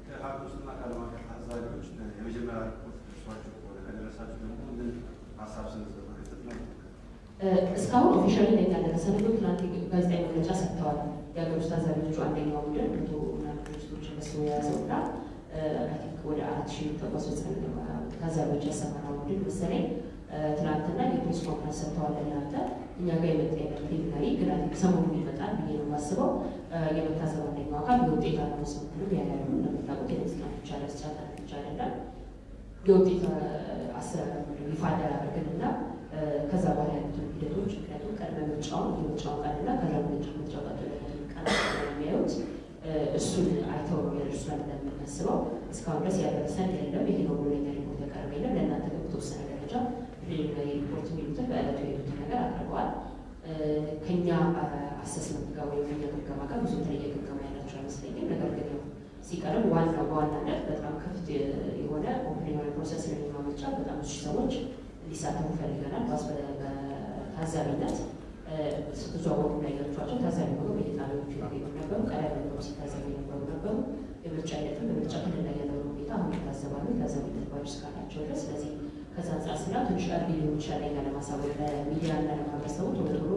ከሀገር ከዓለም አቀፍ ታዛቢዎች የመጀመሪያ ሪፖርት ደርሷችሁ ከሆነ ከደረሳችሁ ደግሞ ምን ሀሳብ ሰነዘሩ ነው? እስካሁን officially ላይ ያልደረሰን ግን ትናንት ጋዜጣዊ መግለጫ ሰጥተዋል። የሀገር ውስጥ ታዛቢዎቹ አንደኛው ቡድን መቶ ምናምን መስሎ የያዘው እና ወደ አራት ሺህ የሚጠቀሱ ታዛቢዎች ያሰማራው ቡድን መሰለኝ ትናንትና የፕሬስ ኮንፈረንስ ሰጥተዋል። እናንተ እኛ ጋር የመጣ ፕሪሊሚናሪ ግን ሰሞኑን ይመጣል ብዬ ነው የማስበው። የመታዘብ አንደኛው አካል የውጤት አናውንስመንትንም ያያሉ። እንደምታውቁት የሙዚቃ ብቻ ለስቻታ ብቻ አይደለም የውጤት ይፋ እንዳላደረግን እና ከዛ በኋላ ያሉትን ሂደቶች ምክንያቱም ቀድመ ምርጫውን የምርጫውን ቀንና ከዛ ምርጫ ምርጫው ቀጥሎ ቀን የሚያዩት እሱን አይተው ነው ያደርሱናል ብለን የምናስበው። እስካሁን ድረስ ያደረሰን የለም። ይሄ ነው ብሎ ለኛ ሪፖርት የለም። ለእናንተ ግን በተወሰነ ደረጃ preliminary ሪፖርት የሚሉትን በዕለቱ የሄዱትን ነገር አቅርበዋል። ከኛ assessment ጋር ወይም ከኛ ግምገማ ጋር ብዙ የተለየ ግምገማ ያላቸው አይመስለኝም። ነገር ግን ያው ሲቀርብ ዋናው በዋናነት በጣም ክፍት የሆነ open የሆነ process ለሚማ ምርጫ በጣም ብዙ ሰዎች እንዲሳተፉ ፈልገናል። በታዛቢነት ስትዘዋወሩ ላይ ያሏቸው ታዛቢ ሆኖ በየጣቢያዎቹ ያገኙ ነበሩ። ቀዳሚ ነበሩ ሲታዘቡ የነበሩ ነበሩ። የምርጫ ሂደትም በምርጫ ክልል ላይ ያለውን ሁኔታ አሁን ይታዘባሉ። የታዛቢነት ባጅ እስካላቸው ድረስ ስለዚህ ከዛ አንጻር ስላ ትንሽ ቀርቢ ሊሆን ይችላል ለማሳወቅ ለሚዲያ እና ለማህበረሰቡ ቶሎ ቶሎ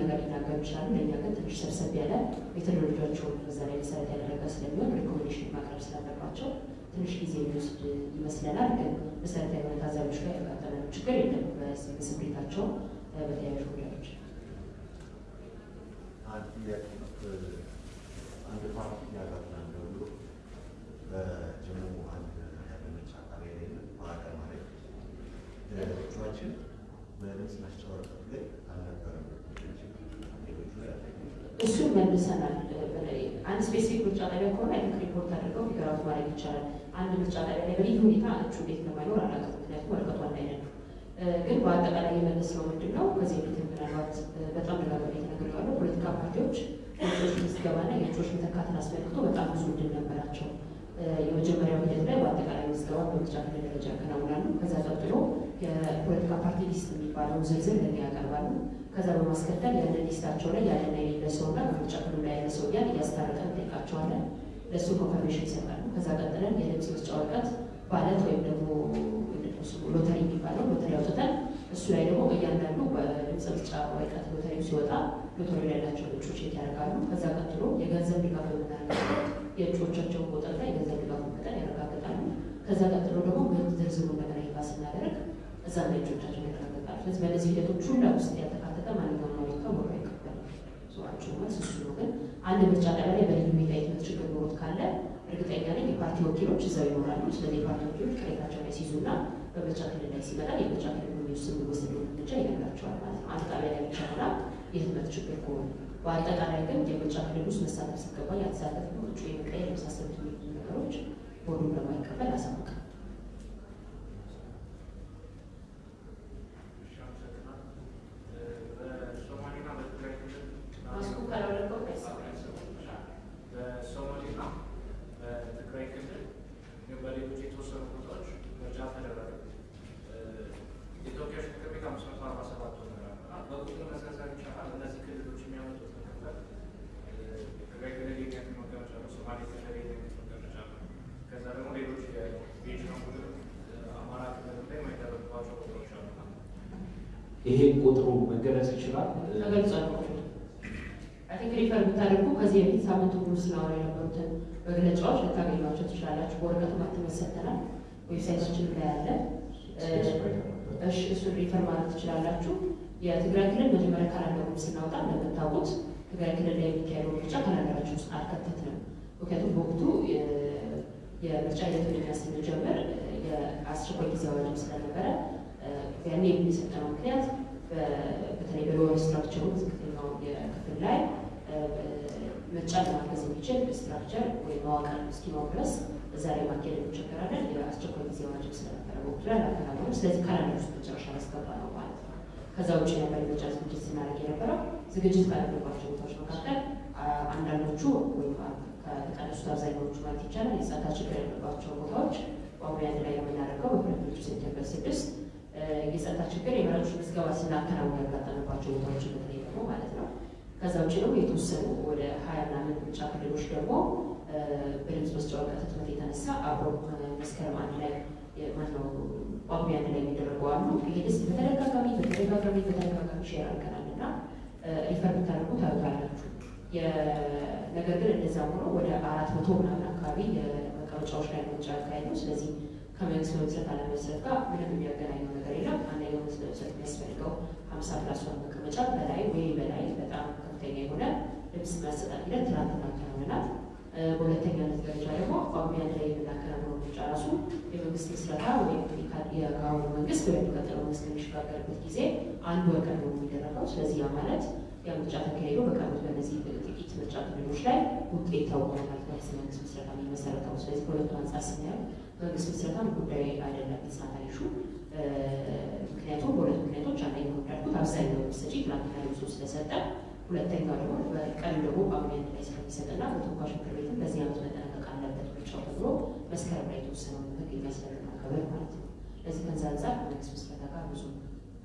ነገር ሊናገሩ ይችላሉ። ለእኛ ግን ትንሽ ሰብሰብ ያለ methodology ያቸውን በዛ ላይ መሰረት ያደረገ ስለሚሆን recommendation ማቅረብ ስላለባቸው ትንሽ ጊዜ የሚወስድ ይመስለናል። ግን መሰረታዊ የሆነ ታዛቢዎች ላይ ያጋጠመን ችግር የለም። በስምሪታቸው በተያያዥ ጉዳዮች አንድ ፓርቲ ያጋጥማል ብሎ በጀሙ አንድ ያለመቻ ጣቢያ ላይ ማዕከል ማለት እሱን መልሰናል። አንድ specific ምርጫ ጣቢያ ከሆነ ልክ ሪፖርት አድርገው figure out ማድረግ ይቻላል። አንድ ምርጫ ጣቢያ ላይ በልዩ ሁኔታ እጩ እንዴት እንደማይኖር አላውቅም። ምክንያቱም ወረቀቱ አንድ አይነት ነው። ግን በአጠቃላይ የመለስነው ምንድን ነው? ከዚህ በፊት ምናልባት በጣም ደጋግሜ የተነገረዋለሁ። ፖለቲካ ፓርቲዎች የእጩዎች ምዝገባና የእጩዎች መተካትን አስመልክቶ በጣም ብዙ እድል ነበራቸው። የመጀመሪያው ሂደት ላይ በአጠቃላይ ምዝገባ በምርጫ ደረጃ ያከናውናሉ። ከዛ ቀጥሎ የፖለቲካ ፓርቲ list የሚባለውን ዝርዝር ለእኛ ያቀርባሉ። ከዛ በማስከተል ያንን list ኣቸው ላይ ያለና የሌለ ሰውና በምርጫ ክልሉ ላይ ያለ ሰው እያልን እያስታረቀን እንጠይቃቸዋለን። ለእሱ confirmation ይሰጣሉ። ከዛ ቀጥለን የድምፅ መስጫ ወረቀት ballot ወይም ደግሞ ሎተሪ የሚባለው ሎተሪ አውጥተን እሱ ላይ ደግሞ እያንዳንዱ በድምፅ መስጫ ወረቀት ሎተሪው ሲወጣ ሞቶሪል ያላቸው እጩ check ያደርጋሉ። ከዛ ቀጥሎ የገንዘብ ድጋፍ በምናደርግበት የእጩዎቻቸውን ቁጥርና የገንዘብ ድጋፍ መጠን ያረጋግጣሉ። ከዛ ቀጥሎ ደግሞ ዝርዝሩ እንደገና ይፋ ስናደርግ እዛ ላይ እጩዎቻቸውን ያረጋግጣሉ። ስለዚህ በእነዚህ ሂደቶች ሁላ ውስጥ ያልተካተተ ማንኛውም ቦርዱ አይቀበልም። ሰዋቸው መልስ እሱ ነው። ግን አንድ ምርጫ ጣቢያ ላይ በልዩ ሁኔታ የትምህርት ችግር ኖሮት ካለ እርግጠኛ ነኝ የፓርቲ ወኪሎች እዛው ይኖራሉ። ስለዚህ የፓርቲ ወኪሎች ቅሬታቸው ላይ ሲይዙና በምርጫ ክልል ላይ ሲመጣ የምርጫ ክልል የሚወስኑ የሚወስደው እርምጃ ይነግራቸዋል ማለት ነው። አንድ ጣቢያ ላይ ብቻ ሆና የህትመት ችግር ከሆነ Բարտակարային դեպոչակերուս նստածկվա յացածկվա ճուիկը ուսասրտու նորոջ որում ռամայկավը ասամակ Մասկու կարորակով ես։ Սոմալին ամ Թկրայի կնդր նյումբարի ուջի թոսոր ուտոչ մրջատներ արարը։ Իտոքեշ կմիկամ սմար պարմասավատոն արարը։ Բակուտում ես ասարի չախար դնազի ትግራይ ክልል የገት መቀመጫ ነው። ሶማሌ ክልል የገት መቀመጫ ነው። ከዛ ደግሞ ሌሎች የቤጅን ቡድን አማራ ክልል ላይ የማይደረግባቸው ቦታዎች አሉ። ይሄ ቁጥሩ መገለጽ ይችላል። ተገልጿል። think refer ብታደርጉ ከዚህ በፊት ሳምንቱ ሙሉ ስናወራ የነበሩትን መግለጫዎች ልታገኟቸው ትችላላችሁ። በወረቀቱ ማተም ሰጥተናል። website ኣችን ላይ እሺ እሱን refer ማለት ትችላላችሁ። የትግራይ ክልል መጀመሪያ calendar ኡን ስናወጣ እንደምታውቁት ትግራይ ክልል ላይ የሚካሄደው ምርጫ calendar ኣችን ውስጥ አልከተትንም። ምክንያቱም በወቅቱ የምርጫ ሂደቱን ስንጀምር የአስቸኳይ ጊዜ አዋጅም ስለነበረ ያኔ የሰጠነው ምክንያት በተለይ በ lower structure ኡ ዝቅተኛው የክፍል ላይ ምርጫ ለማገዝ የሚችል structure ወይም መዋቅር እስኪኖር ድረስ እዛ ላይ ማካሄድ እንቸገራለን። የአስቸኳይ ጊዜ አዋጅም ስለነበረ በወቅቱ ላይ አላከናወንም። ስለዚህ calendar ውስጥ መጨረሻ ያስገባ ነው ማለት ነው። ከዛ ውጭ ነበር የምርጫ ዝግጅት ስናደርግ የነበረው። ዝግጅት ካደረግባቸው ቦታዎች መካከል አንዳንዶቹ ወይም ከተቀነሱት አብዛኛዎቹ ማለት ይቻላል የጸጥታ ችግር ያለባቸው ቦታዎች በአሁኑ አንድ ላይ የምናደርገው በሁለቶቹ September ስድስት የጸጥታ ችግር የመራጮች ምዝገባ ስናከናውን ያጋጠመባቸው ቦታዎች በተለይ ደግሞ ማለት ነው። ከዛ ውጭ ደግሞ የተወሰኑ ወደ ሀያ ምናምን ምርጫ ክልሎች ደግሞ በድምፅ መስጫ ወረቀት ህትመት የተነሳ አብረው መስከረም አንድ ላይ ማነው ጳጉሜ አንድ ላይ የሚደረጉ አሉ። ይሄ ደስ በተደጋጋሚ በተደጋጋሚ በተደጋጋሚ share አድርገናል refer ብታደርጉ ታዩታላችሁ። ነገር ግን እንደዛ ሆኖ ወደ አራት መቶ ምናምን አካባቢ የመቀመጫዎች ላይ ያካሄድ ነው። ስለዚህ ከመንግስት መመስረት አለመመስረት ጋር ምንም የሚያገናኘው ነገር የለም። አንደኛው መንግስት መመስረት የሚያስፈልገው ሀምሳ plus መቀመጫ በላይ ወይ በላይ በጣም ከፍተኛ የሆነ ድምፅ ማሰጣት ሂደት ትናንትና አከናውነናል። በሁለተኛነት ደረጃ ደግሞ አንድ ላይ የምናከናውነው ምርጫ ራሱ የመንግስት ምስረታ ወይም የአሁኑ መንግስት ወደሚቀጥለው መንግስት የሚሸጋገርበት ጊዜ አንድ ወር ቀድሞ የሚደረገው። ስለዚህ ያ ማለት ያ ምርጫ ተካሂዶ በቀሩት በእነዚህ ጥቂት ምርጫ ክልሎች ላይ ውጤት ማለት ነው። መንግስት ምስረታ የሚመሰረተው ስለዚህ በሁለቱ አንጻር ስናየው መንግስት ምስረታም ጉዳይ አይደለም የተሳታሪሹ ምክንያቱም በሁለት ምክንያቶች አንደኛው እንዳልኩት አብዛኛው ሰጪ ትናንትና ልብሶ ስለሰጠ፣ ሁለተኛው ደግሞ በቀን ደግሞ ጳጉሜ አንድ ላይ ስለሚሰጥና በተወካዮች ምክር ቤትም በዚህ ዓመት መጠናቀቅ አለበት ምርጫው ተብሎ መስከረም ላይ የተወሰነው ህግ የሚያስፈልግ ማከበር ማለት ነው። ለዚህ ከዛ አንጻር ከመንግስት ምስረታ ጋር ብዙ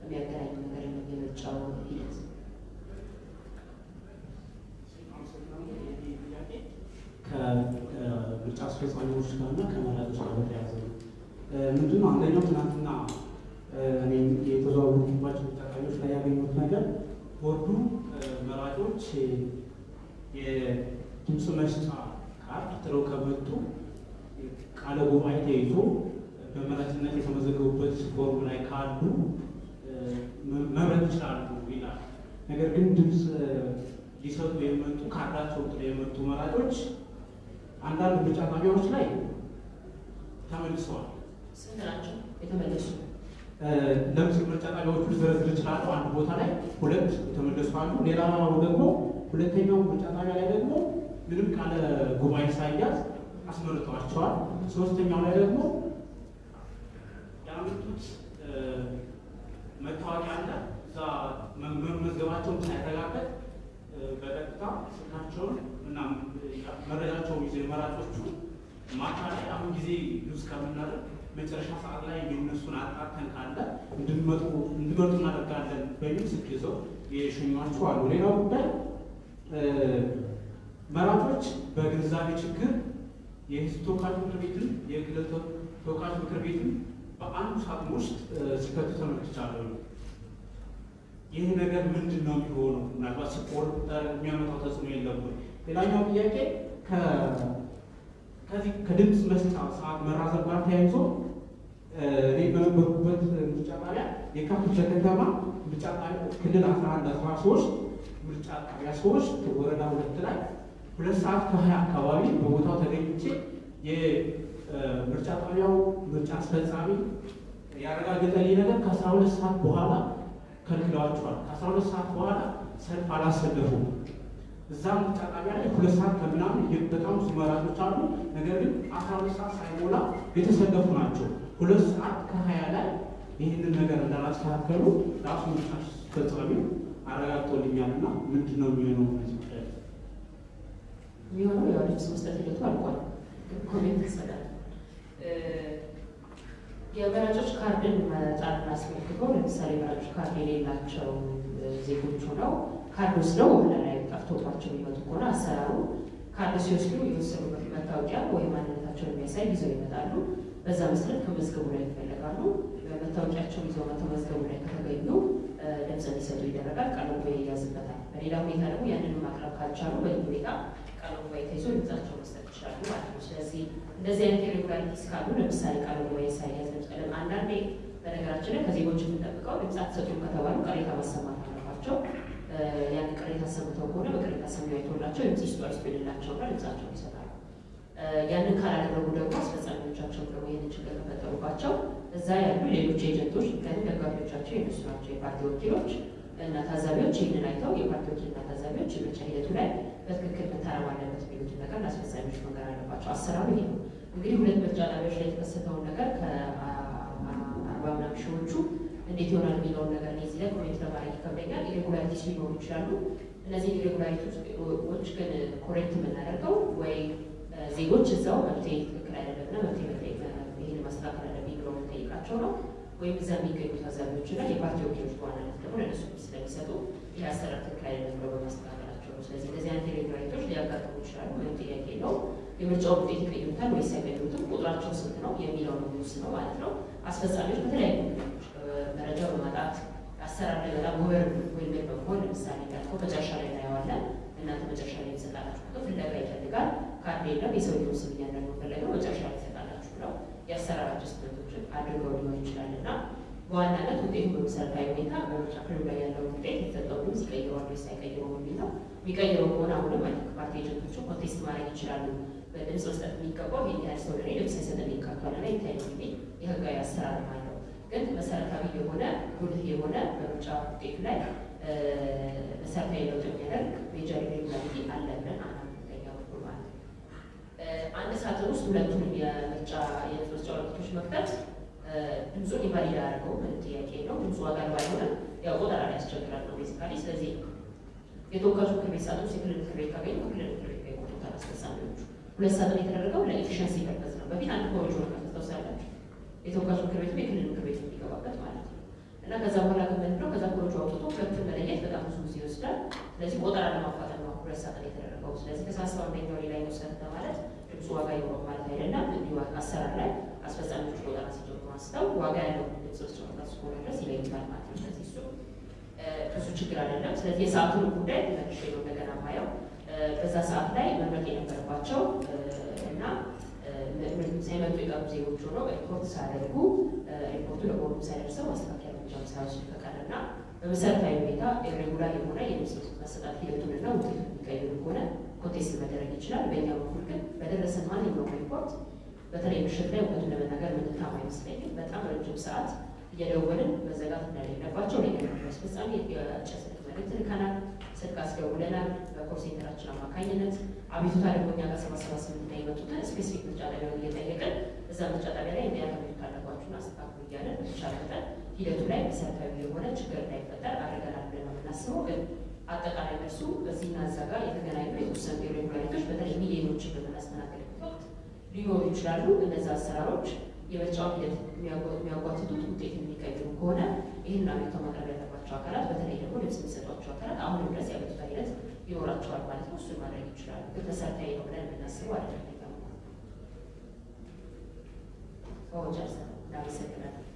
የሚያገናኙ ነገር የምርጫው ሂደት ከምርጫ አስፈጻሚዎች ጋር እና ከመራጮች ጋር በተያያዘ ነው። ምንድነው አንደኛው ትናንትና እኔም የተዘዋወርኩባቸው ላይ ያገኙት ነገር ቦርዱ መራጮች የድምፅ መስጫ ካርድ ጥለው ከመጡ ቃለ ጉባኤ ተይዞ በመራጭነት የተመዘገቡበት ፎርም ላይ ካሉ መምረጥ ይችላሉ ይላል። ነገር ግን ድምፅ ሊሰጡ የመጡ ካርዳቸው ጥለው የመጡ መራጮች አንዳንድ ምርጫ ጣቢያዎች ላይ ተመልሰዋል። ስንት ናቸው የተመለሱ? ለምስል ምርጫ ጣቢያዎቹ ልዘረዝር እችላለሁ። አንድ ቦታ ላይ ሁለት የተመለሱ አሉ። ሌላው ደግሞ ሁለተኛው ምርጫ ጣቢያ ላይ ደግሞ ምንም ቃለ ጉባኤ ሳያዝ አስመርጠዋቸዋል። ሶስተኛው ላይ ደግሞ ያመጡት መታወቂያ አለ። እዛ መመዝገባቸውን ሳይረጋገጥ በቀጥታ ስልካቸውን እና መረጃቸውን ይዘው የመራጮቹ ማታ ላይ አሁን ጊዜ ሉዝ ከምናደርግ መጨረሻ ሰዓት ላይ የእነሱን አጣርተን ካለ እንድንመጡ እናደርጋለን በሚል ስልክ ይዘው የሸኟቸው አሉ። ሌላው ጉዳይ መራጮች በግንዛቤ ችግር የህዝብ ተወካዮች ምክር ቤትን የክልል ተወካዮች ምክር ቤትን በአንዱ ሳጥን ውስጥ ሲከቱ ተመልክቻለሁ። ይህ ነገር ምንድን ነው የሚሆነው? ምናልባት ሲቆጠር የሚያመጣው ተጽዕኖ የለም ወይ? ሌላኛው ጥያቄ ከዚህ ከድምፅ መስጫ ሰዓት መራዘም ጋር ተያይዞ እኔ በነበርኩበት ምርጫ ጣቢያ የካ ክፍለ ከተማ ምርጫ ጣቢያ ክልል አስራ አንድ አስራ ሶስት ምርጫ ጣቢያ ሶስት ወረዳ ሁለት ላይ ሁለት ሰዓት ከሀያ አካባቢ በቦታው ተገኝቼ የምርጫ ጣቢያው ምርጫ አስፈጻሚ ያረጋገጠልኝ ነገር ከአስራ ሁለት ሰዓት በኋላ ከልክለዋቸዋል። ከአስራ ሁለት ሰዓት በኋላ ሰልፍ አላሰለፉም። እዛ ምርጫ ጣቢያ ላይ ሁለት ሰዓት ከምናምን በጣም ብዙ መራጮች አሉ። ነገር ግን አስራ ሁለት ሰዓት ሳይሞላ የተሰለፉ ናቸው። ሁለት ሰዓት ከሀያ ላይ ይህንን ነገር እንዳላስተካከሉ ራሱ ምርጫ አስፈጻሚው አረጋግጦልኛል እና ምንድን ነው የሚሆነው እነዚህ የሚሆነው ያው ልብስ መስጠት ሂደቱ አልቋል። comment ይሰጣል። የመራጮች ካርድን መጣልን አስመልክቶ ለምሳሌ መራጮች ካርድ የሌላቸው ዜጎች ሆነው ካርድ ወስደው ወደ ጠፍቶባቸው የሚመጡ ከሆነ አሰራሩ ካርድ ሲወስዱ የወሰዱበት መታወቂያ ወይም ማንነታቸውን የሚያሳይ ይዘው ይመጣሉ። በዛ መሰረት ከመዝገቡ ላይ ይፈለጋሉ። መታወቂያቸውን ይዘው መተው መዝገቡ ላይ ከተገኙ ድምፅ እንዲሰጡ ይደረጋል። ጉባኤ ይያዝበታል። በሌላ ሁኔታ ደግሞ ያንን ማቅረብ ካልቻሉ በዚህ ሁኔታ ጉባኤ ተይዞ ድምፃቸው መስጠት ይችላሉ ማለት ነው። ስለዚህ እንደዚህ አይነት irregularities ካሉ ለምሳሌ ጉባኤ ሳይያዝ አንዳንዴ በነገራችን ላይ ከዜጎች የምንጠብቀው ድምፅ አትሰጡም ከተባሉ ቅሬታ ማሰማት አለባቸው። ያን ቅሬታ ሰምተው ከሆነ በቅሬታ ሰሚ አይቶላቸው ድምፅ ይስጡ አይስጡ የሌላቸውና ድምፃቸውን ይሰጣሉ። ያንን ካላደረጉ ደግሞ አስፈጻሚዎቻቸው ደግሞ ይህንን ችግር ከፈጠሩባቸው እዛ ያሉ ሌሎች ኤጀንቶች ምክንያቱም ደጋፊዎቻቸው የነሱ ናቸው የፓርቲ ወኪሎች እና ታዛቢዎች ይህንን አይተው የፓርቲ ወኪልና ታዛቢዎች የምርጫ ሂደቱ ላይ በትክክል መታረም አለበት የሚሉትን ነገር ለአስፈጻሚዎች መንገር አለባቸው። አሰራሩ ይሄ ነው። እንግዲህ ሁለት ምርጫ ጣቢያዎች ላይ የተከሰተውን ነገር ከአርባ ምናምን ሺዎቹ እንዴት ይሆናል የሚለውን ነገር comment ለማድረግ ይከብደኛል። irregularities ሊኖሩ ይችላሉ። እነዚህ irregularity ዎች ግን correct የምናደርገው ወይ ዜጎች እዛው መብቴ ትክክል አይደለምና መጠየቅ ይህን ማስተካከል አለብኝ ብለው መጠየቃቸው ነው። ወይም እዛ የሚገኙ ታዛቢዎች እና የፓርቲ ወኪሎች በዋናነት ደግሞ ለእነሱ ስለሚሰጡ ይህ አሰራር ትክክል አይደለም ብለው በማስተካከላቸው ነው። ስለዚህ እንደዚህ አይነት irregularity ዎች ሊያጋጥሙ ይችላሉ። ምንም ጥያቄ የለው። የምርጫው ውጤት ይቀይሩታል ወይስ አይቀይሩትም፣ ቁጥራቸው ስንት ነው የሚለው ነው ማለት ነው። አስፈጻሚዎች በተለያዩ መረጃ በማጣት አሰራር በጣም overwhelm በመሆን ለምሳሌ እንዳልከው መጨረሻ ላይ እናየዋለን። እናንተ መጨረሻ ላይ የሚሰጣላችሁ ቁጥር ፍለጋ ይፈልጋል። ካርድ የለም የሰውየውን ስም እያንዳንዱ ፈለገው መጨረሻ ላይ ይሰጣላችሁ ብለው የአሰራር adjustment ኦችን አድርገው ሊሆን ይችላል እና በዋናነት ውጤቱ በመሰረታዊ ሁኔታ በምርጫ ክልሉ ላይ ያለው ውጤት የተሰጠው ድምፅ ይቀይረዋል ወይስ አይቀይረው የሚል ነው። የሚቀይረው ከሆነ አሁንም አይ ፓርቲ agent ኦቹ contest ማድረግ ይችላሉ። በድምፅ መስጠት የሚገባው ይህን ሰው ለኔ ድምፅ አይሰጥልኝ ካቷል ና ይታይ የሚል የህጋዊ አሰራር አለው። ግን መሰረታዊ የሆነ ጉልህ የሆነ በምርጫ ውጤቱ ላይ መሰረታዊ ለውጥ የሚያደርግ major irregularity አለ ብለን አናምንተኛ በኩል ማለት አንድ ሳጥን ውስጥ ሁለቱንም የምርጫ የምርጫ ወረቀቶች መክተት ድምፁን invalid አያደርገው ምንም ጥያቄ ነው። ድምፁ ዋጋ ባይሆነ ያው ቆጠራ ያስቸግራል ነው basically። ስለዚህ የተወካዮች ምክር ቤት ሳጥን ውስጥ የክልል ምክር ቤት ካገኙ ክልል ምክር ቤት ላይ አስፈጻሚዎቹ። ሁለት ሳጥን የተደረገው ለ efficiency purpose ነው። በፊት አንድ ወረቀት ታስታውሳላችሁ። የተወካዮች ምክር ቤት የክልል ምክር ቤት የሚገባበት ማለት ነው። እና ከዛ በኋላ ግን ነው ከዛ ኮሮጆ አውጥቶ ሁለቱን መለየት በጣም ብዙ ጊዜ ይወስዳል። ስለዚህ ቆጠራ ለማፋጠን ነው ሁለት ሳጥን የተደረገው። ስለዚህ ከሳስባ አንደኛው ሌላ ይወሰድ ማለት ድምፁ ዋጋ ይኖረው ማለት አይደለም። እንዲሁ አሰራር ላይ አስፈጻሚዎች ቆጠራ ሲጀምሩ አንስተው ዋጋ ያለው ድምፅ ወረቀት እስከሆነ ድረስ ይለዩታል ማለት ነው። ስለዚህ እሱ ብዙ ችግር አይደለም። ስለዚህ የሰዓቱን ጉዳይ መልሼ ነው እንደገና ማየው በዛ ሰዓት ላይ መምረጥ የነበረባቸው እና ሳይመጡ የቀሩ ዜጎች ሆነው ሪፖርት ሳያደርጉ ሪፖርቱ ለቦርዱ ሳይደርሰው ማስተካከያ እርምጃ ሳይወስድ ፈቃድና በመሰረታዊ ሁኔታ irregular የሆነ የድምፅ መሰጣት ሂደቱንና ውጤቱን የሚቀይሩ ከሆነ contest መደረግ ይችላል። በእኛ በኩል ግን በደረሰን ማንኛውም ሪፖርት በተለይ ምሽት ላይ እውነቱን ለመናገር ምንታማ አይመስለኝም። በጣም ረጅም ሰዓት እየደወልን መዘጋት እንደሌለባቸው ለኛ አስፈጻሚ የስልክ መልዕክት ልከናል። ስልክ አስደውለናል። በ call አማካኝነት አቤቱታ ደግሞ እኛ ጋር ሰባ ሰባ ስምንት ላይ የመጡትን specific ምርጫ ጣቢያውን እየጠየቅን እዛ ምርጫ ጣቢያ ላይ እንዲያ አቤቱታ አለባችሁን አስተካክሉ እያለን በተቻለ ሂደቱ ላይ መሰረታዊ የሆነ ችግር እንዳይፈጠር አድርገናል ብለን ነው የምናስበው። ግን አጠቃላይ መልሱ በዚህና እዛ ጋር የተገናኙ የተወሰኑ irregularity ዎች በተለይ ሚሊዮኖችን በምናስተናግድበት ወቅት ሊኖሩ ይችላሉ። እነዚ አሰራሮች የምርጫውን ሂደት የሚያጓትቱት ውጤት የሚቀይሩ ከሆነ ይህን አቤቱታ ማቅረብ ያለባቸው አካላት በተለይ ደግሞ ድምፅ የሚሰጧቸው አካላት አሁንም ድረስ የአቤቱታ ሂደት ይኖራቸዋል ማለት ነው። እሱን ማድረግ ይችላሉ። ግን መሰረታዊ ነው ብለን የምናስበው አይደለም። ጨርሰናል። እናመሰግናለን።